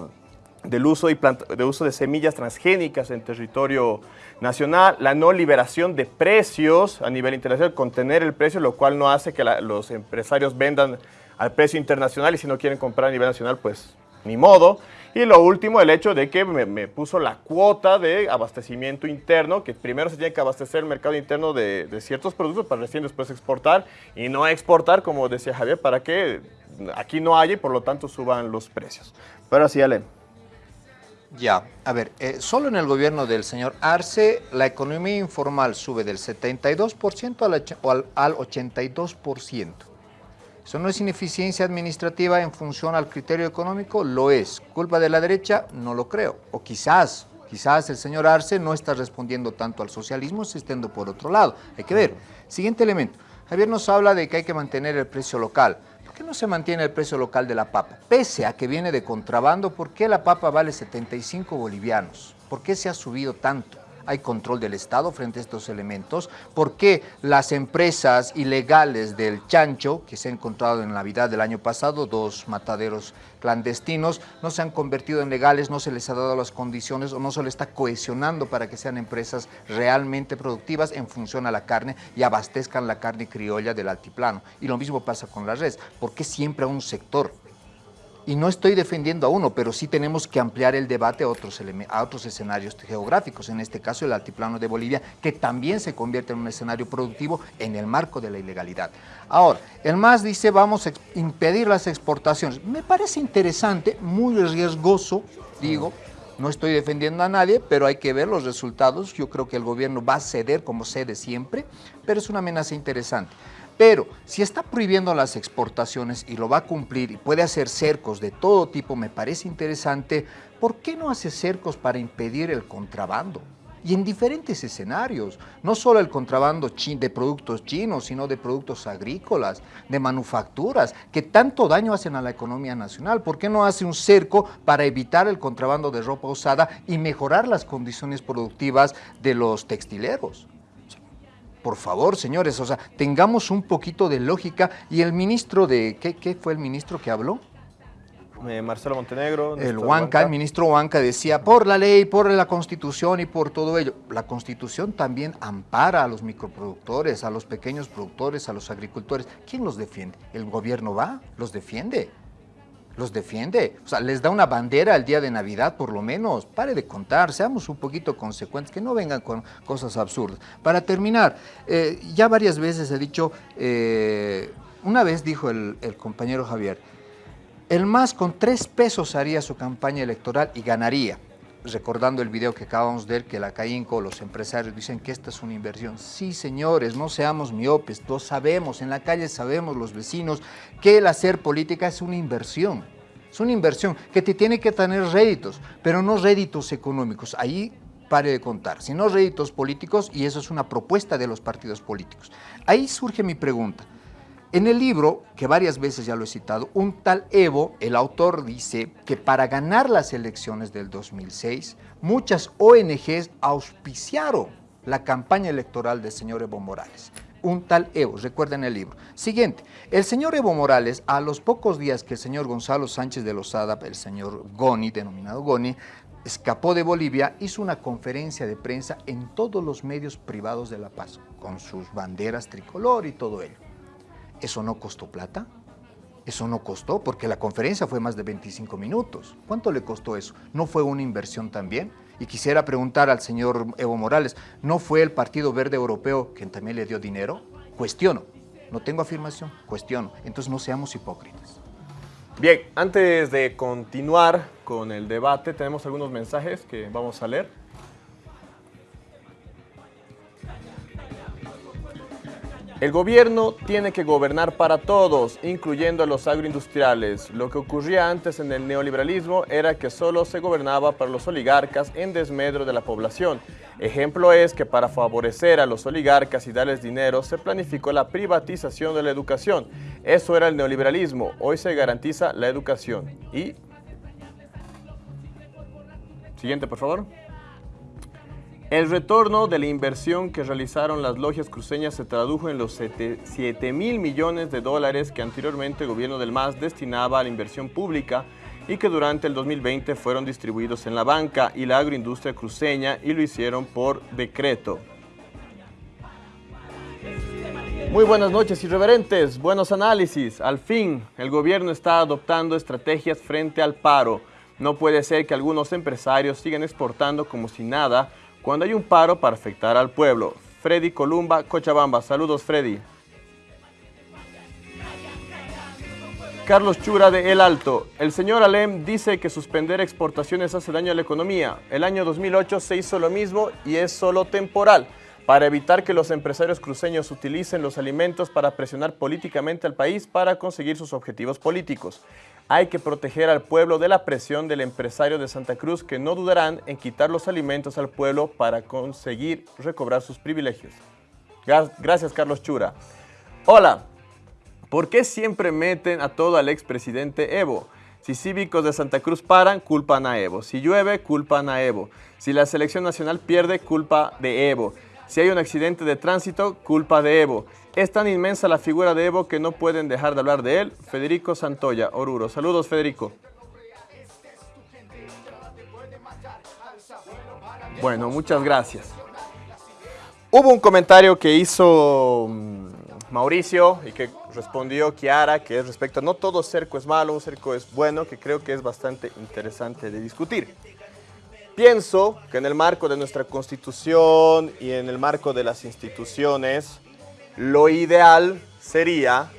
Speaker 1: del uso, y de uso de semillas transgénicas en territorio nacional, la no liberación de precios a nivel internacional, contener el precio, lo cual no hace que los empresarios vendan al precio internacional y si no quieren comprar a nivel nacional, pues ni modo. Y lo último, el hecho de que me, puso la cuota de abastecimiento interno, que primero se tiene que abastecer el mercado interno de, ciertos productos para recién después exportar y no exportar, como decía Javier, para que aquí no haya y por lo tanto suban los precios. Pero así, Ale.
Speaker 4: Ya, a ver, eh, solo en el gobierno del señor Arce la economía informal sube del 72% al, al 82%. ¿Eso no es ineficiencia administrativa en función al criterio económico? Lo es. ¿Culpa de la derecha? No lo creo. O quizás, quizás el señor Arce no está respondiendo tanto al socialismo, estando por otro lado. Hay que ver. Siguiente elemento. Javier nos habla de que hay que mantener el precio local. ¿Por qué no se mantiene el precio local de la papa? Pese a que viene de contrabando, ¿por qué la papa vale 75 bolivianos? ¿Por qué se ha subido tanto? Hay control del Estado frente a estos elementos, por qué las empresas ilegales del chancho, que se han encontrado en Navidad del año pasado, dos mataderos clandestinos, no se han convertido en legales, no se les ha dado las condiciones o no se les está cohesionando para que sean empresas realmente productivas en función a la carne y abastezcan la carne criolla del altiplano. Y lo mismo pasa con la res, ¿por qué siempre a un sector? Y no estoy defendiendo a uno, pero sí tenemos que ampliar el debate a otros, a otros escenarios geográficos, en este caso el altiplano de Bolivia, que también se convierte en un escenario productivo en el marco de la ilegalidad. Ahora, el MAS dice vamos a impedir las exportaciones. Me parece interesante, muy riesgoso, digo, no estoy defendiendo a nadie, pero hay que ver los resultados. Yo creo que el gobierno va a ceder como cede siempre, pero es una amenaza interesante. Pero si está prohibiendo las exportaciones y lo va a cumplir y puede hacer cercos de todo tipo, me parece interesante, ¿por qué no hace cercos para impedir el contrabando? Y en diferentes escenarios, no solo el contrabando de productos chinos, sino de productos agrícolas, de manufacturas, que tanto daño hacen a la economía nacional. ¿Por qué no hace un cerco para evitar el contrabando de ropa usada y mejorar las condiciones productivas de los textileros? Por favor, señores, o sea, tengamos un poquito de lógica. Y el ministro de, ¿qué, fue el ministro que habló?
Speaker 1: Eh, Marcelo Montenegro.
Speaker 4: El Huanca, el ministro Huanca decía, por la ley, por la constitución y por todo ello. La constitución también ampara a los microproductores, a los pequeños productores, a los agricultores. ¿Quién los defiende? ¿El gobierno va? ¿Los defiende? Los defiende. O sea, les da una bandera el día de Navidad, por lo menos. Pare de contar, seamos un poquito consecuentes, que no vengan con cosas absurdas. Para terminar, eh, ya varias veces he dicho, eh, una vez dijo el, el, compañero Javier, el MAS con tres pesos haría su campaña electoral y ganaría. Recordando el video que acabamos de ver, que la CAINCO, los empresarios dicen que esta es una inversión. Sí, señores, no seamos miopes, todos sabemos, en la calle sabemos los vecinos que el hacer política es una inversión. Es una inversión que te tiene que tener réditos, pero no réditos económicos. Ahí pare de contar, sino réditos políticos y eso es una propuesta de los partidos políticos. Ahí surge mi pregunta. En el libro, que varias veces ya lo he citado, un tal Evo, el autor dice que para ganar las elecciones del 2006, muchas ONGs auspiciaron la campaña electoral del señor Evo Morales. Un tal Evo, recuerden el libro. Siguiente, el señor Evo Morales, a los pocos días que el señor Gonzalo Sánchez de Lozada, el señor Goni, denominado Goni, escapó de Bolivia, hizo una conferencia de prensa en todos los medios privados de La Paz, con sus banderas tricolor y todo ello. ¿Eso no costó plata? Eso no costó porque la conferencia fue más de 25 minutos. ¿Cuánto le costó eso? ¿No fue una inversión también? Y quisiera preguntar al señor Evo Morales, ¿no fue el Partido Verde Europeo quien también le dio dinero? Cuestiono. No tengo afirmación, cuestiono. Entonces no seamos hipócritas.
Speaker 1: Bien, antes de continuar con el debate, tenemos algunos mensajes que vamos a leer. El gobierno tiene que gobernar para todos, incluyendo a los agroindustriales. Lo que ocurría antes en el neoliberalismo era que solo se gobernaba para los oligarcas en desmedro de la población. Ejemplo es que para favorecer a los oligarcas y darles dinero se planificó la privatización de la educación. Eso era el neoliberalismo. Hoy se garantiza la educación. Y... Siguiente, por favor. El retorno de la inversión que realizaron las logias cruceñas se tradujo en los 7 mil millones de dólares que anteriormente el gobierno del MAS destinaba a la inversión pública y que durante el 2020 fueron distribuidos en la banca y la agroindustria cruceña y lo hicieron por decreto. Muy buenas noches, irreverentes. Buenos análisis. Al fin, el gobierno está adoptando estrategias frente al paro. No puede ser que algunos empresarios sigan exportando como si nada cuando hay un paro para afectar al pueblo. Freddy Columba, Cochabamba. Saludos, Freddy. Carlos Chura de El Alto. El señor Alem dice que suspender exportaciones hace daño a la economía. El año 2008 se hizo lo mismo y es solo temporal, para evitar que los empresarios cruceños utilicen los alimentos para presionar políticamente al país para conseguir sus objetivos políticos. Hay que proteger al pueblo de la presión del empresario de Santa Cruz que no dudarán en quitar los alimentos al pueblo para conseguir recobrar sus privilegios. Gracias, Carlos Chura. Hola, ¿por qué siempre meten a todo al expresidente Evo? Si cívicos de Santa Cruz paran, culpan a Evo. Si llueve, culpan a Evo. Si la selección nacional pierde, culpa de Evo. Si hay un accidente de tránsito, culpa de Evo. Es tan inmensa la figura de Evo que no pueden dejar de hablar de él. Federico Santoya, Oruro. Saludos, Federico. Bueno, muchas gracias. Hubo un comentario que hizo mm, Mauricio y que respondió Kiara, que es respecto a no todo cerco es malo, un cerco es bueno, que creo que es bastante interesante de discutir. Pienso que en el marco de nuestra Constitución y en el marco de las instituciones, lo ideal sería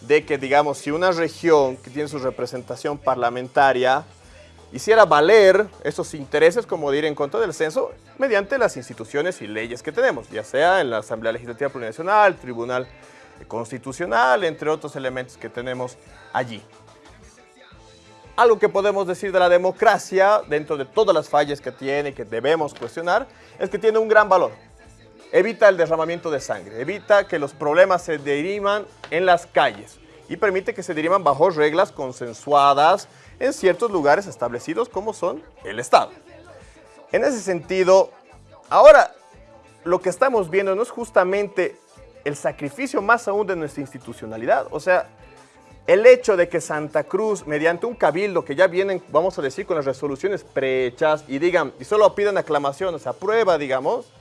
Speaker 1: de que, digamos, si una región que tiene su representación parlamentaria hiciera valer esos intereses, como de ir en contra del censo, mediante las instituciones y leyes que tenemos, ya sea en la Asamblea Legislativa Plurinacional, Tribunal Constitucional, entre otros elementos que tenemos allí. Algo que podemos decir de la democracia, dentro de todas las fallas que tiene y que debemos cuestionar, es que tiene un gran valor evita el derramamiento de sangre, evita que los problemas se derivan en las calles. Y permite que se derivan bajo reglas consensuadas en ciertos lugares establecidos como son el Estado. En ese sentido, ahora lo que estamos viendo no es justamente el sacrificio más aún de nuestra institucionalidad, o sea, el hecho de que Santa Cruz, mediante un cabildo que ya vienen, vamos a decir, con las resoluciones prehechas y digan, y solo pidan aclamaciones, aprueba, digamos,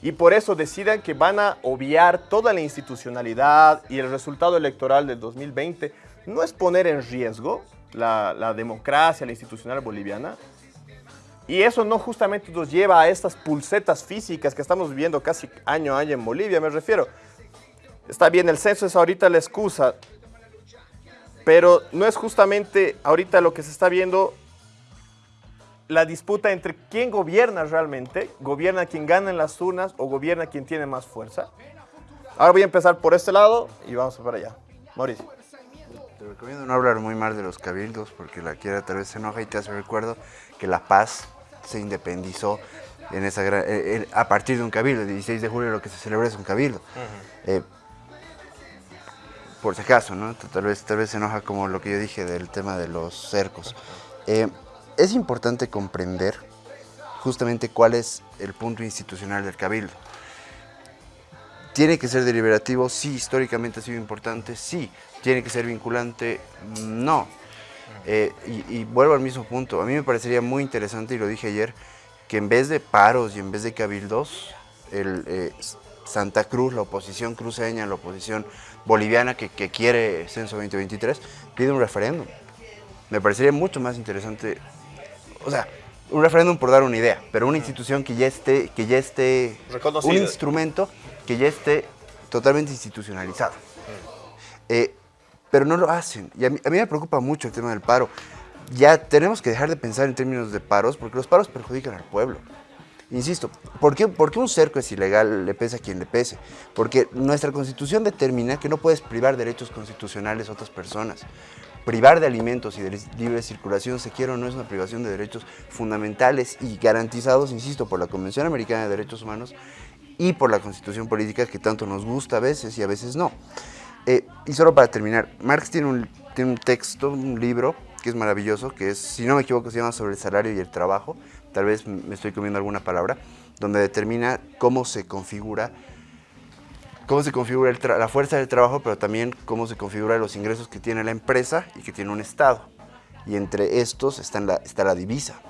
Speaker 1: y por eso decidan que van a obviar toda la institucionalidad y el resultado electoral del 2020 no es poner en riesgo la, democracia, la institucional boliviana. Y eso no justamente nos lleva a estas pulsetas físicas que estamos viviendo casi año a año en Bolivia, me refiero. Está bien, el censo es ahorita la excusa, pero no es justamente ahorita lo que se está viendo la disputa entre quién gobierna realmente, gobierna quien gana en las urnas o gobierna quien tiene más fuerza. Ahora voy a empezar por este lado y vamos para allá. Mauricio.
Speaker 3: Te recomiendo no hablar muy mal de los cabildos porque la quiera tal vez se enoja y te hace recuerdo que La Paz se independizó en esa eh, eh, a partir de un cabildo. El 16 de julio lo que se celebra es un cabildo. Eh, por si acaso, ¿no? Tal vez, tal vez se enoja como lo que yo dije del tema de los cercos es importante comprender justamente cuál es el punto institucional del cabildo. ¿Tiene que ser deliberativo? Sí, históricamente ha sido importante, sí. ¿Tiene que ser vinculante? No. Eh, y, vuelvo al mismo punto. A mí me parecería muy interesante, y lo dije ayer, que en vez de paros y en vez de cabildos, el, eh, Santa Cruz, la oposición cruceña, la oposición boliviana que, que quiere Censo 2023, pide un referéndum. Me parecería mucho más interesante, o sea, un referéndum por dar una idea, pero una institución que ya esté, que ya esté, un instrumento que ya esté totalmente institucionalizado. Eh, pero no lo hacen. Y a mí, a mí me preocupa mucho el tema del paro. Ya tenemos que dejar de pensar en términos de paros, porque los paros perjudican al pueblo. Insisto, ¿por qué, por qué un cerco es ilegal, le pese a quien le pese? Porque nuestra constitución determina que no puedes privar derechos constitucionales a otras personas. Privar de alimentos y de libre circulación, se quiere o no, es una privación de derechos fundamentales y garantizados, insisto, por la Convención Americana de Derechos Humanos y por la constitución política que tanto nos gusta a veces y a veces no. Eh, y solo para terminar, Marx tiene un, tiene un texto, un libro que es maravilloso, que es, si no me equivoco, se llama Sobre el salario y el trabajo, tal vez me estoy comiendo alguna palabra, donde determina cómo se configura, cómo se configura el la fuerza del trabajo, pero también cómo se configura los ingresos que tiene la empresa y que tiene un Estado. Y entre estos está la, está la divisa.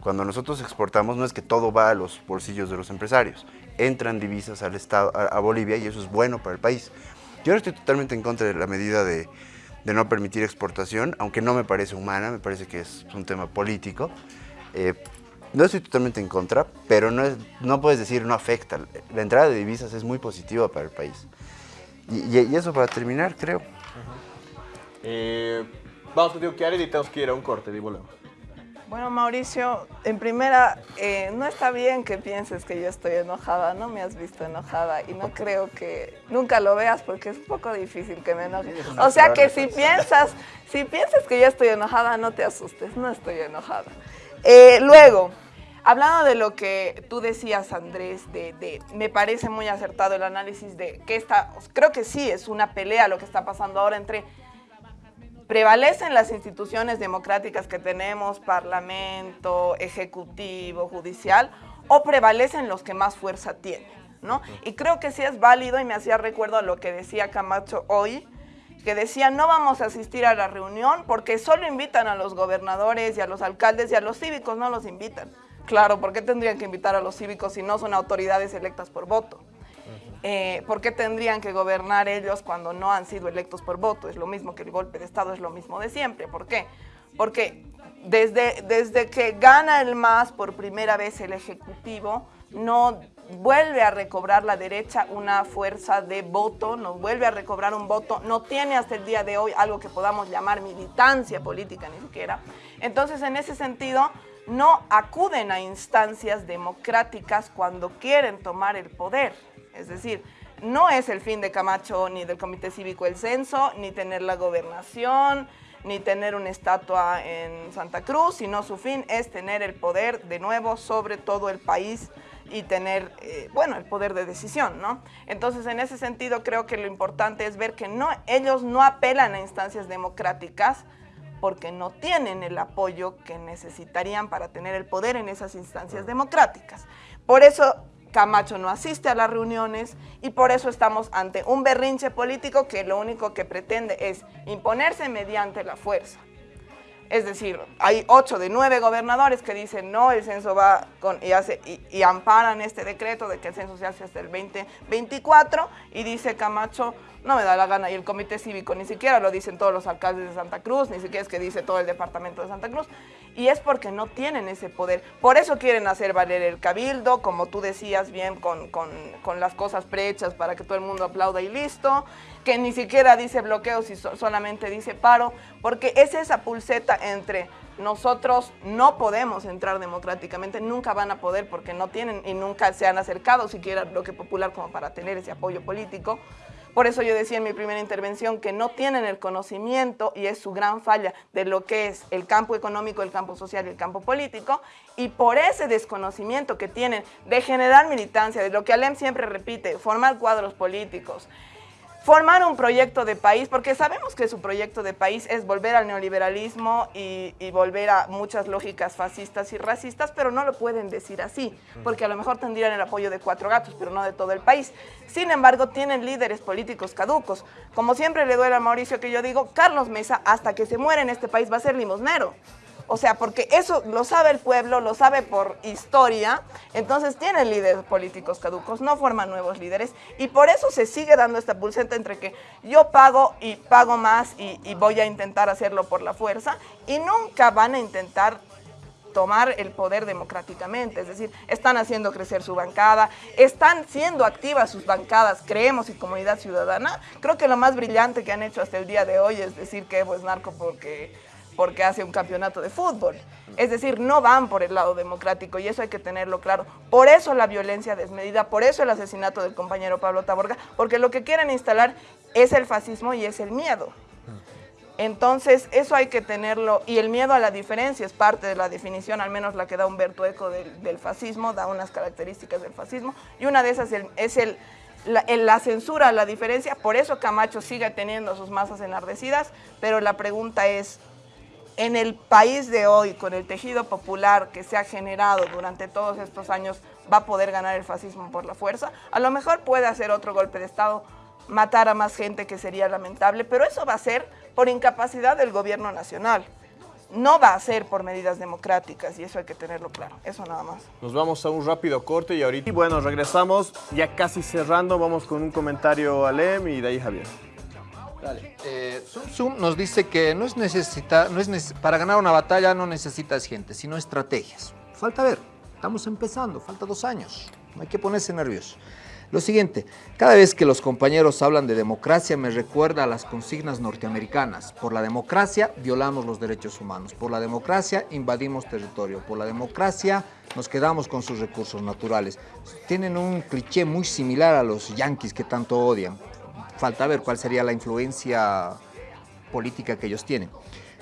Speaker 3: Cuando nosotros exportamos no es que todo va a los bolsillos de los empresarios, entran divisas al estado, a, a Bolivia y eso es bueno para el país. Yo no estoy totalmente en contra de la medida de, de no permitir exportación, aunque no me parece humana, me parece que es un tema político. Eh, no estoy totalmente en contra, pero no, es- no puedes decir no afecta. La entrada de divisas es muy positiva para el país. Y, y- y eso para terminar, creo.
Speaker 1: Eh, vamos contigo, Kiara, y tenemos que ir a un corte, y volvemos.
Speaker 2: Bueno, Mauricio, en primera, eh, no está bien que pienses que yo estoy enojada, no me has visto enojada y no creo que nunca lo veas porque es un poco difícil que me enoje. O sea que si piensas, si piensas que yo estoy enojada, no te asustes, no estoy enojada. Eh, luego, hablando de lo que tú decías, Andrés, de, de- me parece muy acertado el análisis de que esta, creo que sí es una pelea lo que está pasando ahora entre prevalecen las instituciones democráticas que tenemos, parlamento, ejecutivo, judicial, o prevalecen los que más fuerza tienen, ¿no? Y creo que sí es válido y me hacía recuerdo a lo que decía Camacho hoy, que decía no vamos a asistir a la reunión porque solo invitan a los gobernadores y a los alcaldes y a los cívicos no los invitan. Claro, ¿por qué tendrían que invitar a los cívicos si no son autoridades electas por voto? Eh, ¿Por qué tendrían que gobernar ellos cuando no han sido electos por voto? Es lo mismo que el golpe de Estado, es lo mismo de siempre. ¿Por qué? Porque desde, desde que gana el MAS por primera vez el Ejecutivo, no vuelve a recobrar la derecha una fuerza de voto, no vuelve a recobrar un voto, no tiene hasta el día de hoy algo que podamos llamar militancia política ni siquiera. Entonces, en ese sentido, no acuden a instancias democráticas cuando quieren tomar el poder. Es decir, no es el fin de Camacho ni del Comité Cívico el censo, ni tener la gobernación, ni tener una estatua en Santa Cruz, sino su fin es tener el poder de nuevo sobre todo el país y tener, eh, bueno, el poder de decisión, ¿no? Entonces, en ese sentido, creo que lo importante es ver que no, ellos no apelan a instancias democráticas porque no tienen el apoyo que necesitarían para tener el poder en esas instancias democráticas. Por eso Camacho no asiste a las reuniones y por eso estamos ante un berrinche político que lo único que pretende es imponerse mediante la fuerza. Es decir, hay ocho de nueve gobernadores que dicen no, el censo va con y, hace, y, y amparan este decreto de que el censo se hace hasta el 2024 y dice Camacho, no me da la gana y el comité cívico ni siquiera lo dicen todos los alcaldes de Santa Cruz, ni siquiera es que dice todo el departamento de Santa Cruz y es porque no tienen ese poder. Por eso quieren hacer valer el cabildo, como tú decías bien, con, con, con las cosas prehechas para que todo el mundo aplauda y listo, que ni siquiera dice bloqueos y so- solamente dice paro, porque es esa pulseta entre nosotros no podemos entrar democráticamente, nunca van a poder porque no tienen y nunca se han acercado siquiera al bloque popular como para tener ese apoyo político. Por eso yo decía en mi primera intervención que no tienen el conocimiento y es su gran falla de lo que es el campo económico, el campo social y el campo político. Y por ese desconocimiento que tienen de generar militancia, de lo que Alem siempre repite, formar cuadros políticos, formar un proyecto de país, porque sabemos que su proyecto de país es volver al neoliberalismo y, y volver a muchas lógicas fascistas y racistas, pero no lo pueden decir así, porque a lo mejor tendrían el apoyo de cuatro gatos, pero no de todo el país. Sin embargo, tienen líderes políticos caducos. Como siempre le duele a Mauricio que yo digo, Carlos Mesa, hasta que se muera en este país, va a ser limosnero. O sea, porque eso lo sabe el pueblo, lo sabe por historia, entonces tienen líderes políticos caducos, no forman nuevos líderes y por eso se sigue dando esta pulseta entre que yo pago y pago más y, voy a intentar hacerlo por la fuerza y nunca van a intentar tomar el poder democráticamente, es decir, están haciendo crecer su bancada, están siendo activas sus bancadas, creemos, y comunidad ciudadana. Creo que lo más brillante que han hecho hasta el día de hoy es decir que Evo es narco porque, porque hace un campeonato de fútbol. Es decir, no van por el lado democrático y eso hay que tenerlo claro. Por eso la violencia desmedida, por eso el asesinato del compañero Pablo Taborga, porque lo que quieren instalar es el fascismo y es el miedo. Entonces, eso hay que tenerlo, y el miedo a la diferencia es parte de la definición, al menos la que da Humberto Eco del, fascismo, da unas características del fascismo, y una de esas es la, la, censura a la diferencia, por eso Camacho sigue teniendo sus masas enardecidas, pero la pregunta es, en el país de hoy, con el tejido popular que se ha generado durante todos estos años, va a poder ganar el fascismo por la fuerza, a lo mejor puede hacer otro golpe de Estado, matar a más gente que sería lamentable, pero eso va a ser por incapacidad del gobierno nacional. No va a ser por medidas democráticas y eso hay que tenerlo claro, eso nada más.
Speaker 1: Nos vamos a un rápido corte y ahorita, y bueno, regresamos ya casi cerrando, vamos con un comentario a Lem y de ahí Javier.
Speaker 4: Dale. Eh, Sun nos dice que no es necesita, no es para ganar una batalla no necesitas gente, sino estrategias. Falta ver, estamos empezando, falta dos años, no hay que ponerse nervioso. Lo siguiente, cada vez que los compañeros hablan de democracia me recuerda a las consignas norteamericanas. Por la democracia violamos los derechos humanos, por la democracia invadimos territorio, por la democracia nos quedamos con sus recursos naturales. Tienen un cliché muy similar a los yanquis que tanto odian. Falta ver cuál sería la influencia política que ellos tienen.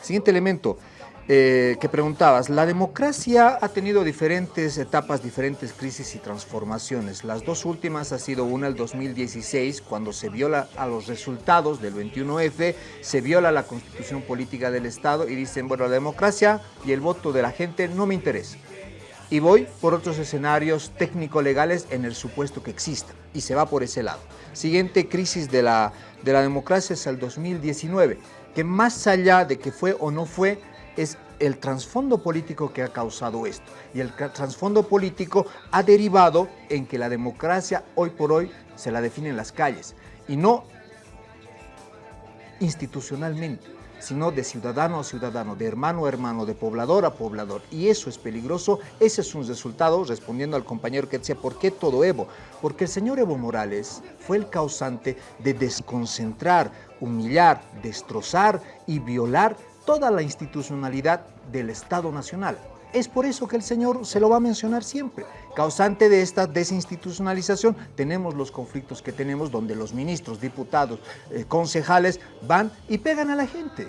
Speaker 4: Siguiente elemento, eh, que preguntabas, la democracia ha tenido diferentes etapas, diferentes crisis y transformaciones. Las dos últimas ha sido una el 2016, cuando se viola a los resultados del 21F, se viola la constitución política del Estado y dicen, bueno, la democracia y el voto de la gente no me interesa. Y voy por otros escenarios técnico-legales en el supuesto que existan, y se va por ese lado. Siguiente crisis de la, de la democracia es el 2019, que más allá de que fue o no fue, es el trasfondo político que ha causado esto. Y el trasfondo político ha derivado en que la democracia hoy por hoy se la define en las calles y no institucionalmente, sino de ciudadano a ciudadano, de hermano a hermano, de poblador a poblador. Y eso es peligroso, ese es un resultado, respondiendo al compañero que decía, ¿por qué todo Evo? Porque el señor Evo Morales fue el causante de desconcentrar, humillar, destrozar y violar toda la institucionalidad del Estado Nacional. Es por eso que el señor se lo va a mencionar siempre. Causante de esta desinstitucionalización tenemos los conflictos que tenemos donde los ministros, diputados, eh, concejales van y pegan a la gente.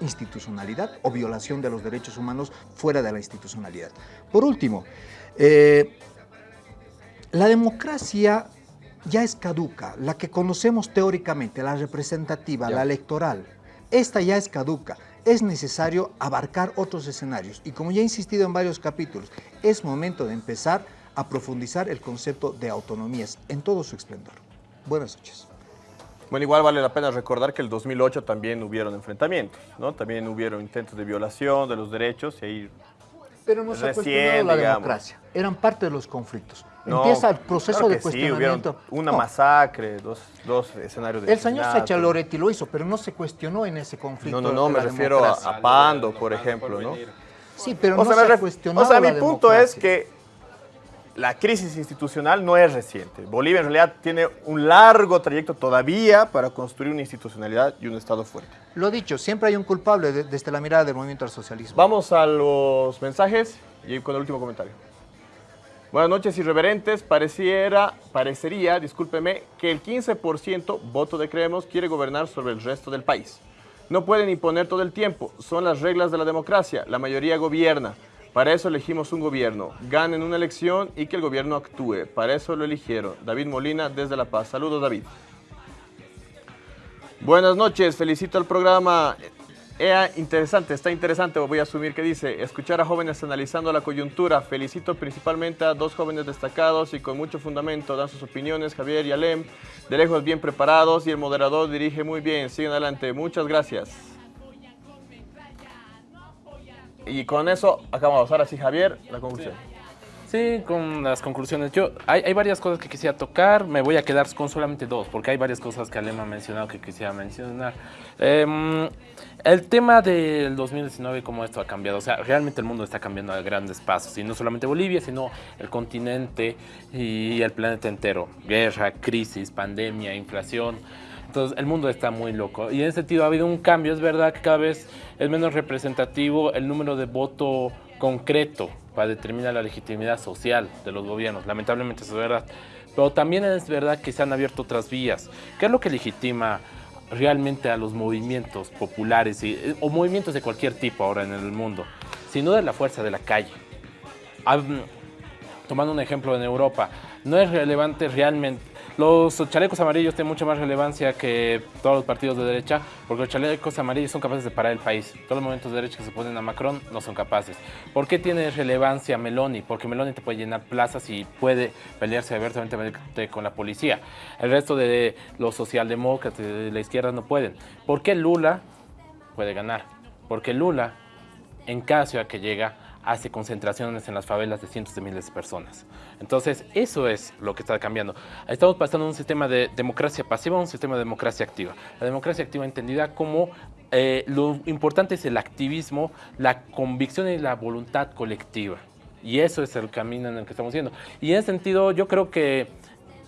Speaker 4: Institucionalidad o violación de los derechos humanos fuera de la institucionalidad. Por último, eh, la democracia ya es caduca, la que conocemos teóricamente, la representativa, ya. la electoral esta ya es caduca, es necesario abarcar otros escenarios y como ya he insistido en varios capítulos, es momento de empezar a profundizar el concepto de autonomías en todo su esplendor. Buenas noches.
Speaker 1: Bueno, igual vale la pena recordar que el 2008 también hubieron enfrentamientos, ¿no? También hubieron intentos de violación de los derechos y ahí
Speaker 4: Pero no se ha cuestionado la digamos. democracia, eran parte de los conflictos. No, Empieza el proceso claro
Speaker 1: de
Speaker 4: cuestionamiento.
Speaker 1: Sí, una no. masacre, dos, dos, escenarios de
Speaker 4: El señor Sacha Loretti lo hizo, pero no se cuestionó en ese conflicto.
Speaker 1: No, no, no, me refiero a, a, Pando, por ejemplo, ¿no?
Speaker 4: Sí, pero o no sea, se cuestionó.
Speaker 1: O sea, mi punto es que la crisis institucional no es reciente. Bolivia en realidad tiene un largo trayecto todavía para construir una institucionalidad y un Estado fuerte.
Speaker 4: Lo dicho, siempre hay un culpable de, desde la mirada del movimiento al socialismo.
Speaker 1: Vamos a los mensajes y con el último comentario. Buenas noches, irreverentes. Pareciera, parecería, discúlpeme, que el 15% voto de Creemos quiere gobernar sobre el resto del país. No pueden imponer todo el tiempo, son las reglas de la democracia, la mayoría gobierna. Para eso elegimos un gobierno, ganen una elección y que el gobierno actúe. Para eso lo eligieron. David Molina desde La Paz. Saludos, David. Buenas noches, felicito al programa. Era interesante, está interesante, voy a asumir que dice, escuchar a jóvenes analizando la coyuntura. Felicito principalmente a dos jóvenes destacados y con mucho fundamento, dan sus opiniones, Javier y Alem, de lejos bien preparados y el moderador dirige muy bien. Siguen adelante, muchas gracias. Y con eso acabamos. Ahora sí, Javier, la conclusión.
Speaker 5: Sí, con las conclusiones. Yo, hay, hay, varias cosas que quisiera tocar, me voy a quedar con solamente dos, porque hay varias cosas que Alema ha mencionado que quisiera mencionar. Eh, el tema del 2019, cómo esto ha cambiado, o sea, realmente el mundo está cambiando a grandes pasos, y no solamente Bolivia, sino el continente y el planeta entero. Guerra, crisis, pandemia, inflación. Entonces, el mundo está muy loco. Y en ese sentido ha habido un cambio. Es verdad que cada vez es menos representativo el número de voto concreto para determinar la legitimidad social de los gobiernos. Lamentablemente eso es verdad. Pero también es verdad que se han abierto otras vías. ¿Qué es lo que legitima realmente a los movimientos populares y, o movimientos de cualquier tipo ahora en el mundo? Sin duda la fuerza de la calle. Tomando un ejemplo en Europa, no es relevante realmente los chalecos amarillos tienen mucha más relevancia que todos los partidos de derecha, porque los chalecos amarillos son capaces de parar el país. Todos los movimientos de derecha que se ponen a Macron no son capaces. ¿Por qué tiene relevancia Meloni? Porque Meloni te puede llenar plazas y puede pelearse abiertamente con la policía. El resto de los socialdemócratas de la izquierda no pueden. ¿Por qué Lula puede ganar? Porque Lula, en cada ciudad que llega, hace concentraciones en las favelas de cientos de miles de personas. Entonces, eso es lo que está cambiando. Estamos pasando de un sistema de democracia pasiva a un sistema de democracia activa. La democracia activa entendida como eh, lo importante es el activismo, la convicción y la voluntad colectiva. Y eso es el camino en el que estamos yendo. Y en ese sentido, yo creo que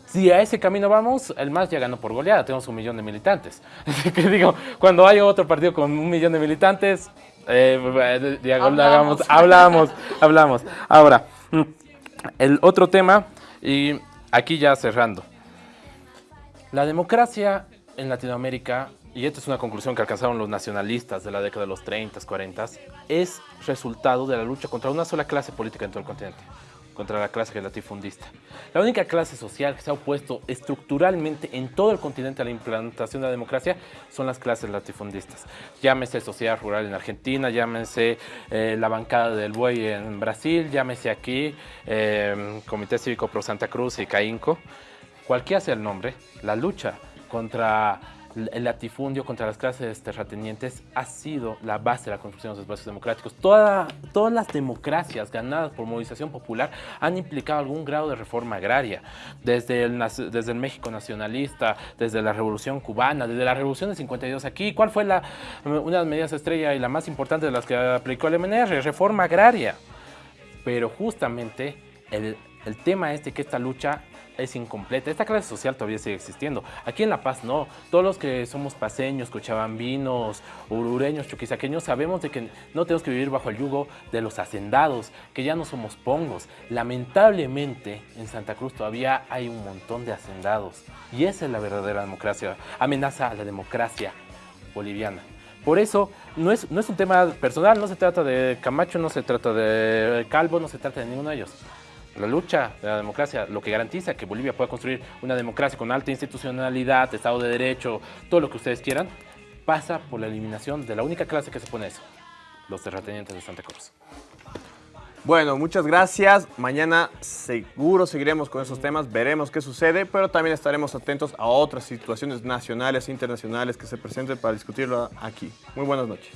Speaker 5: si a ese camino vamos, el MAS ya ganó por goleada, tenemos un millón de militantes. Así que digo, cuando hay otro partido con un millón de militantes, eh, hablamos. hablamos, hablamos. Ahora, mm, el otro tema, y aquí ya cerrando. La democracia en Latinoamérica, y esta es una conclusión que alcanzaron los nacionalistas de la década de los 30, 40, es resultado de la lucha contra una sola clase política en todo el continente contra la clase latifundista. La única clase social que se ha opuesto estructuralmente en todo el continente a la implantación de la democracia son las clases latifundistas. Llámese Sociedad Rural en Argentina, llámese eh, la bancada del buey en Brasil, llámese aquí eh, Comité Cívico Pro Santa Cruz y CAINCO. Cualquiera sea el nombre, la lucha contra el latifundio contra las clases terratenientes ha sido la base de la construcción de los espacios democráticos. todas las democracias ganadas por movilización popular han implicado algún grado de reforma agraria, desde el, desde México nacionalista, desde la Revolución Cubana, desde la Revolución de 52 aquí. ¿Cuál fue la, una de las medidas estrella y la más importante de las que aplicó el MNR? Reforma agraria. Pero justamente el, el tema este que esta lucha es incompleta. Esta clase social todavía sigue existiendo. Aquí en La Paz no. Todos los que somos paseños, cochabambinos, urureños, chuquisaqueños, sabemos de que no tenemos que vivir bajo el yugo de los hacendados, que ya no somos pongos. Lamentablemente, en Santa Cruz todavía hay un montón de hacendados. Y esa es la verdadera democracia. Amenaza a la democracia boliviana. Por eso, no es, no es un tema personal, no se trata de Camacho, no se trata de Calvo, no se trata de ninguno de ellos. La lucha de la democracia, lo que garantiza que Bolivia pueda construir una democracia con alta institucionalidad, Estado de Derecho, todo lo que ustedes quieran, pasa por la eliminación de la única clase que se pone eso, los terratenientes de Santa Cruz.
Speaker 1: Bueno, muchas gracias. Mañana seguro seguiremos con esos temas, veremos qué sucede, pero también estaremos atentos a otras situaciones nacionales e internacionales que se presenten para discutirlo aquí. Muy buenas noches.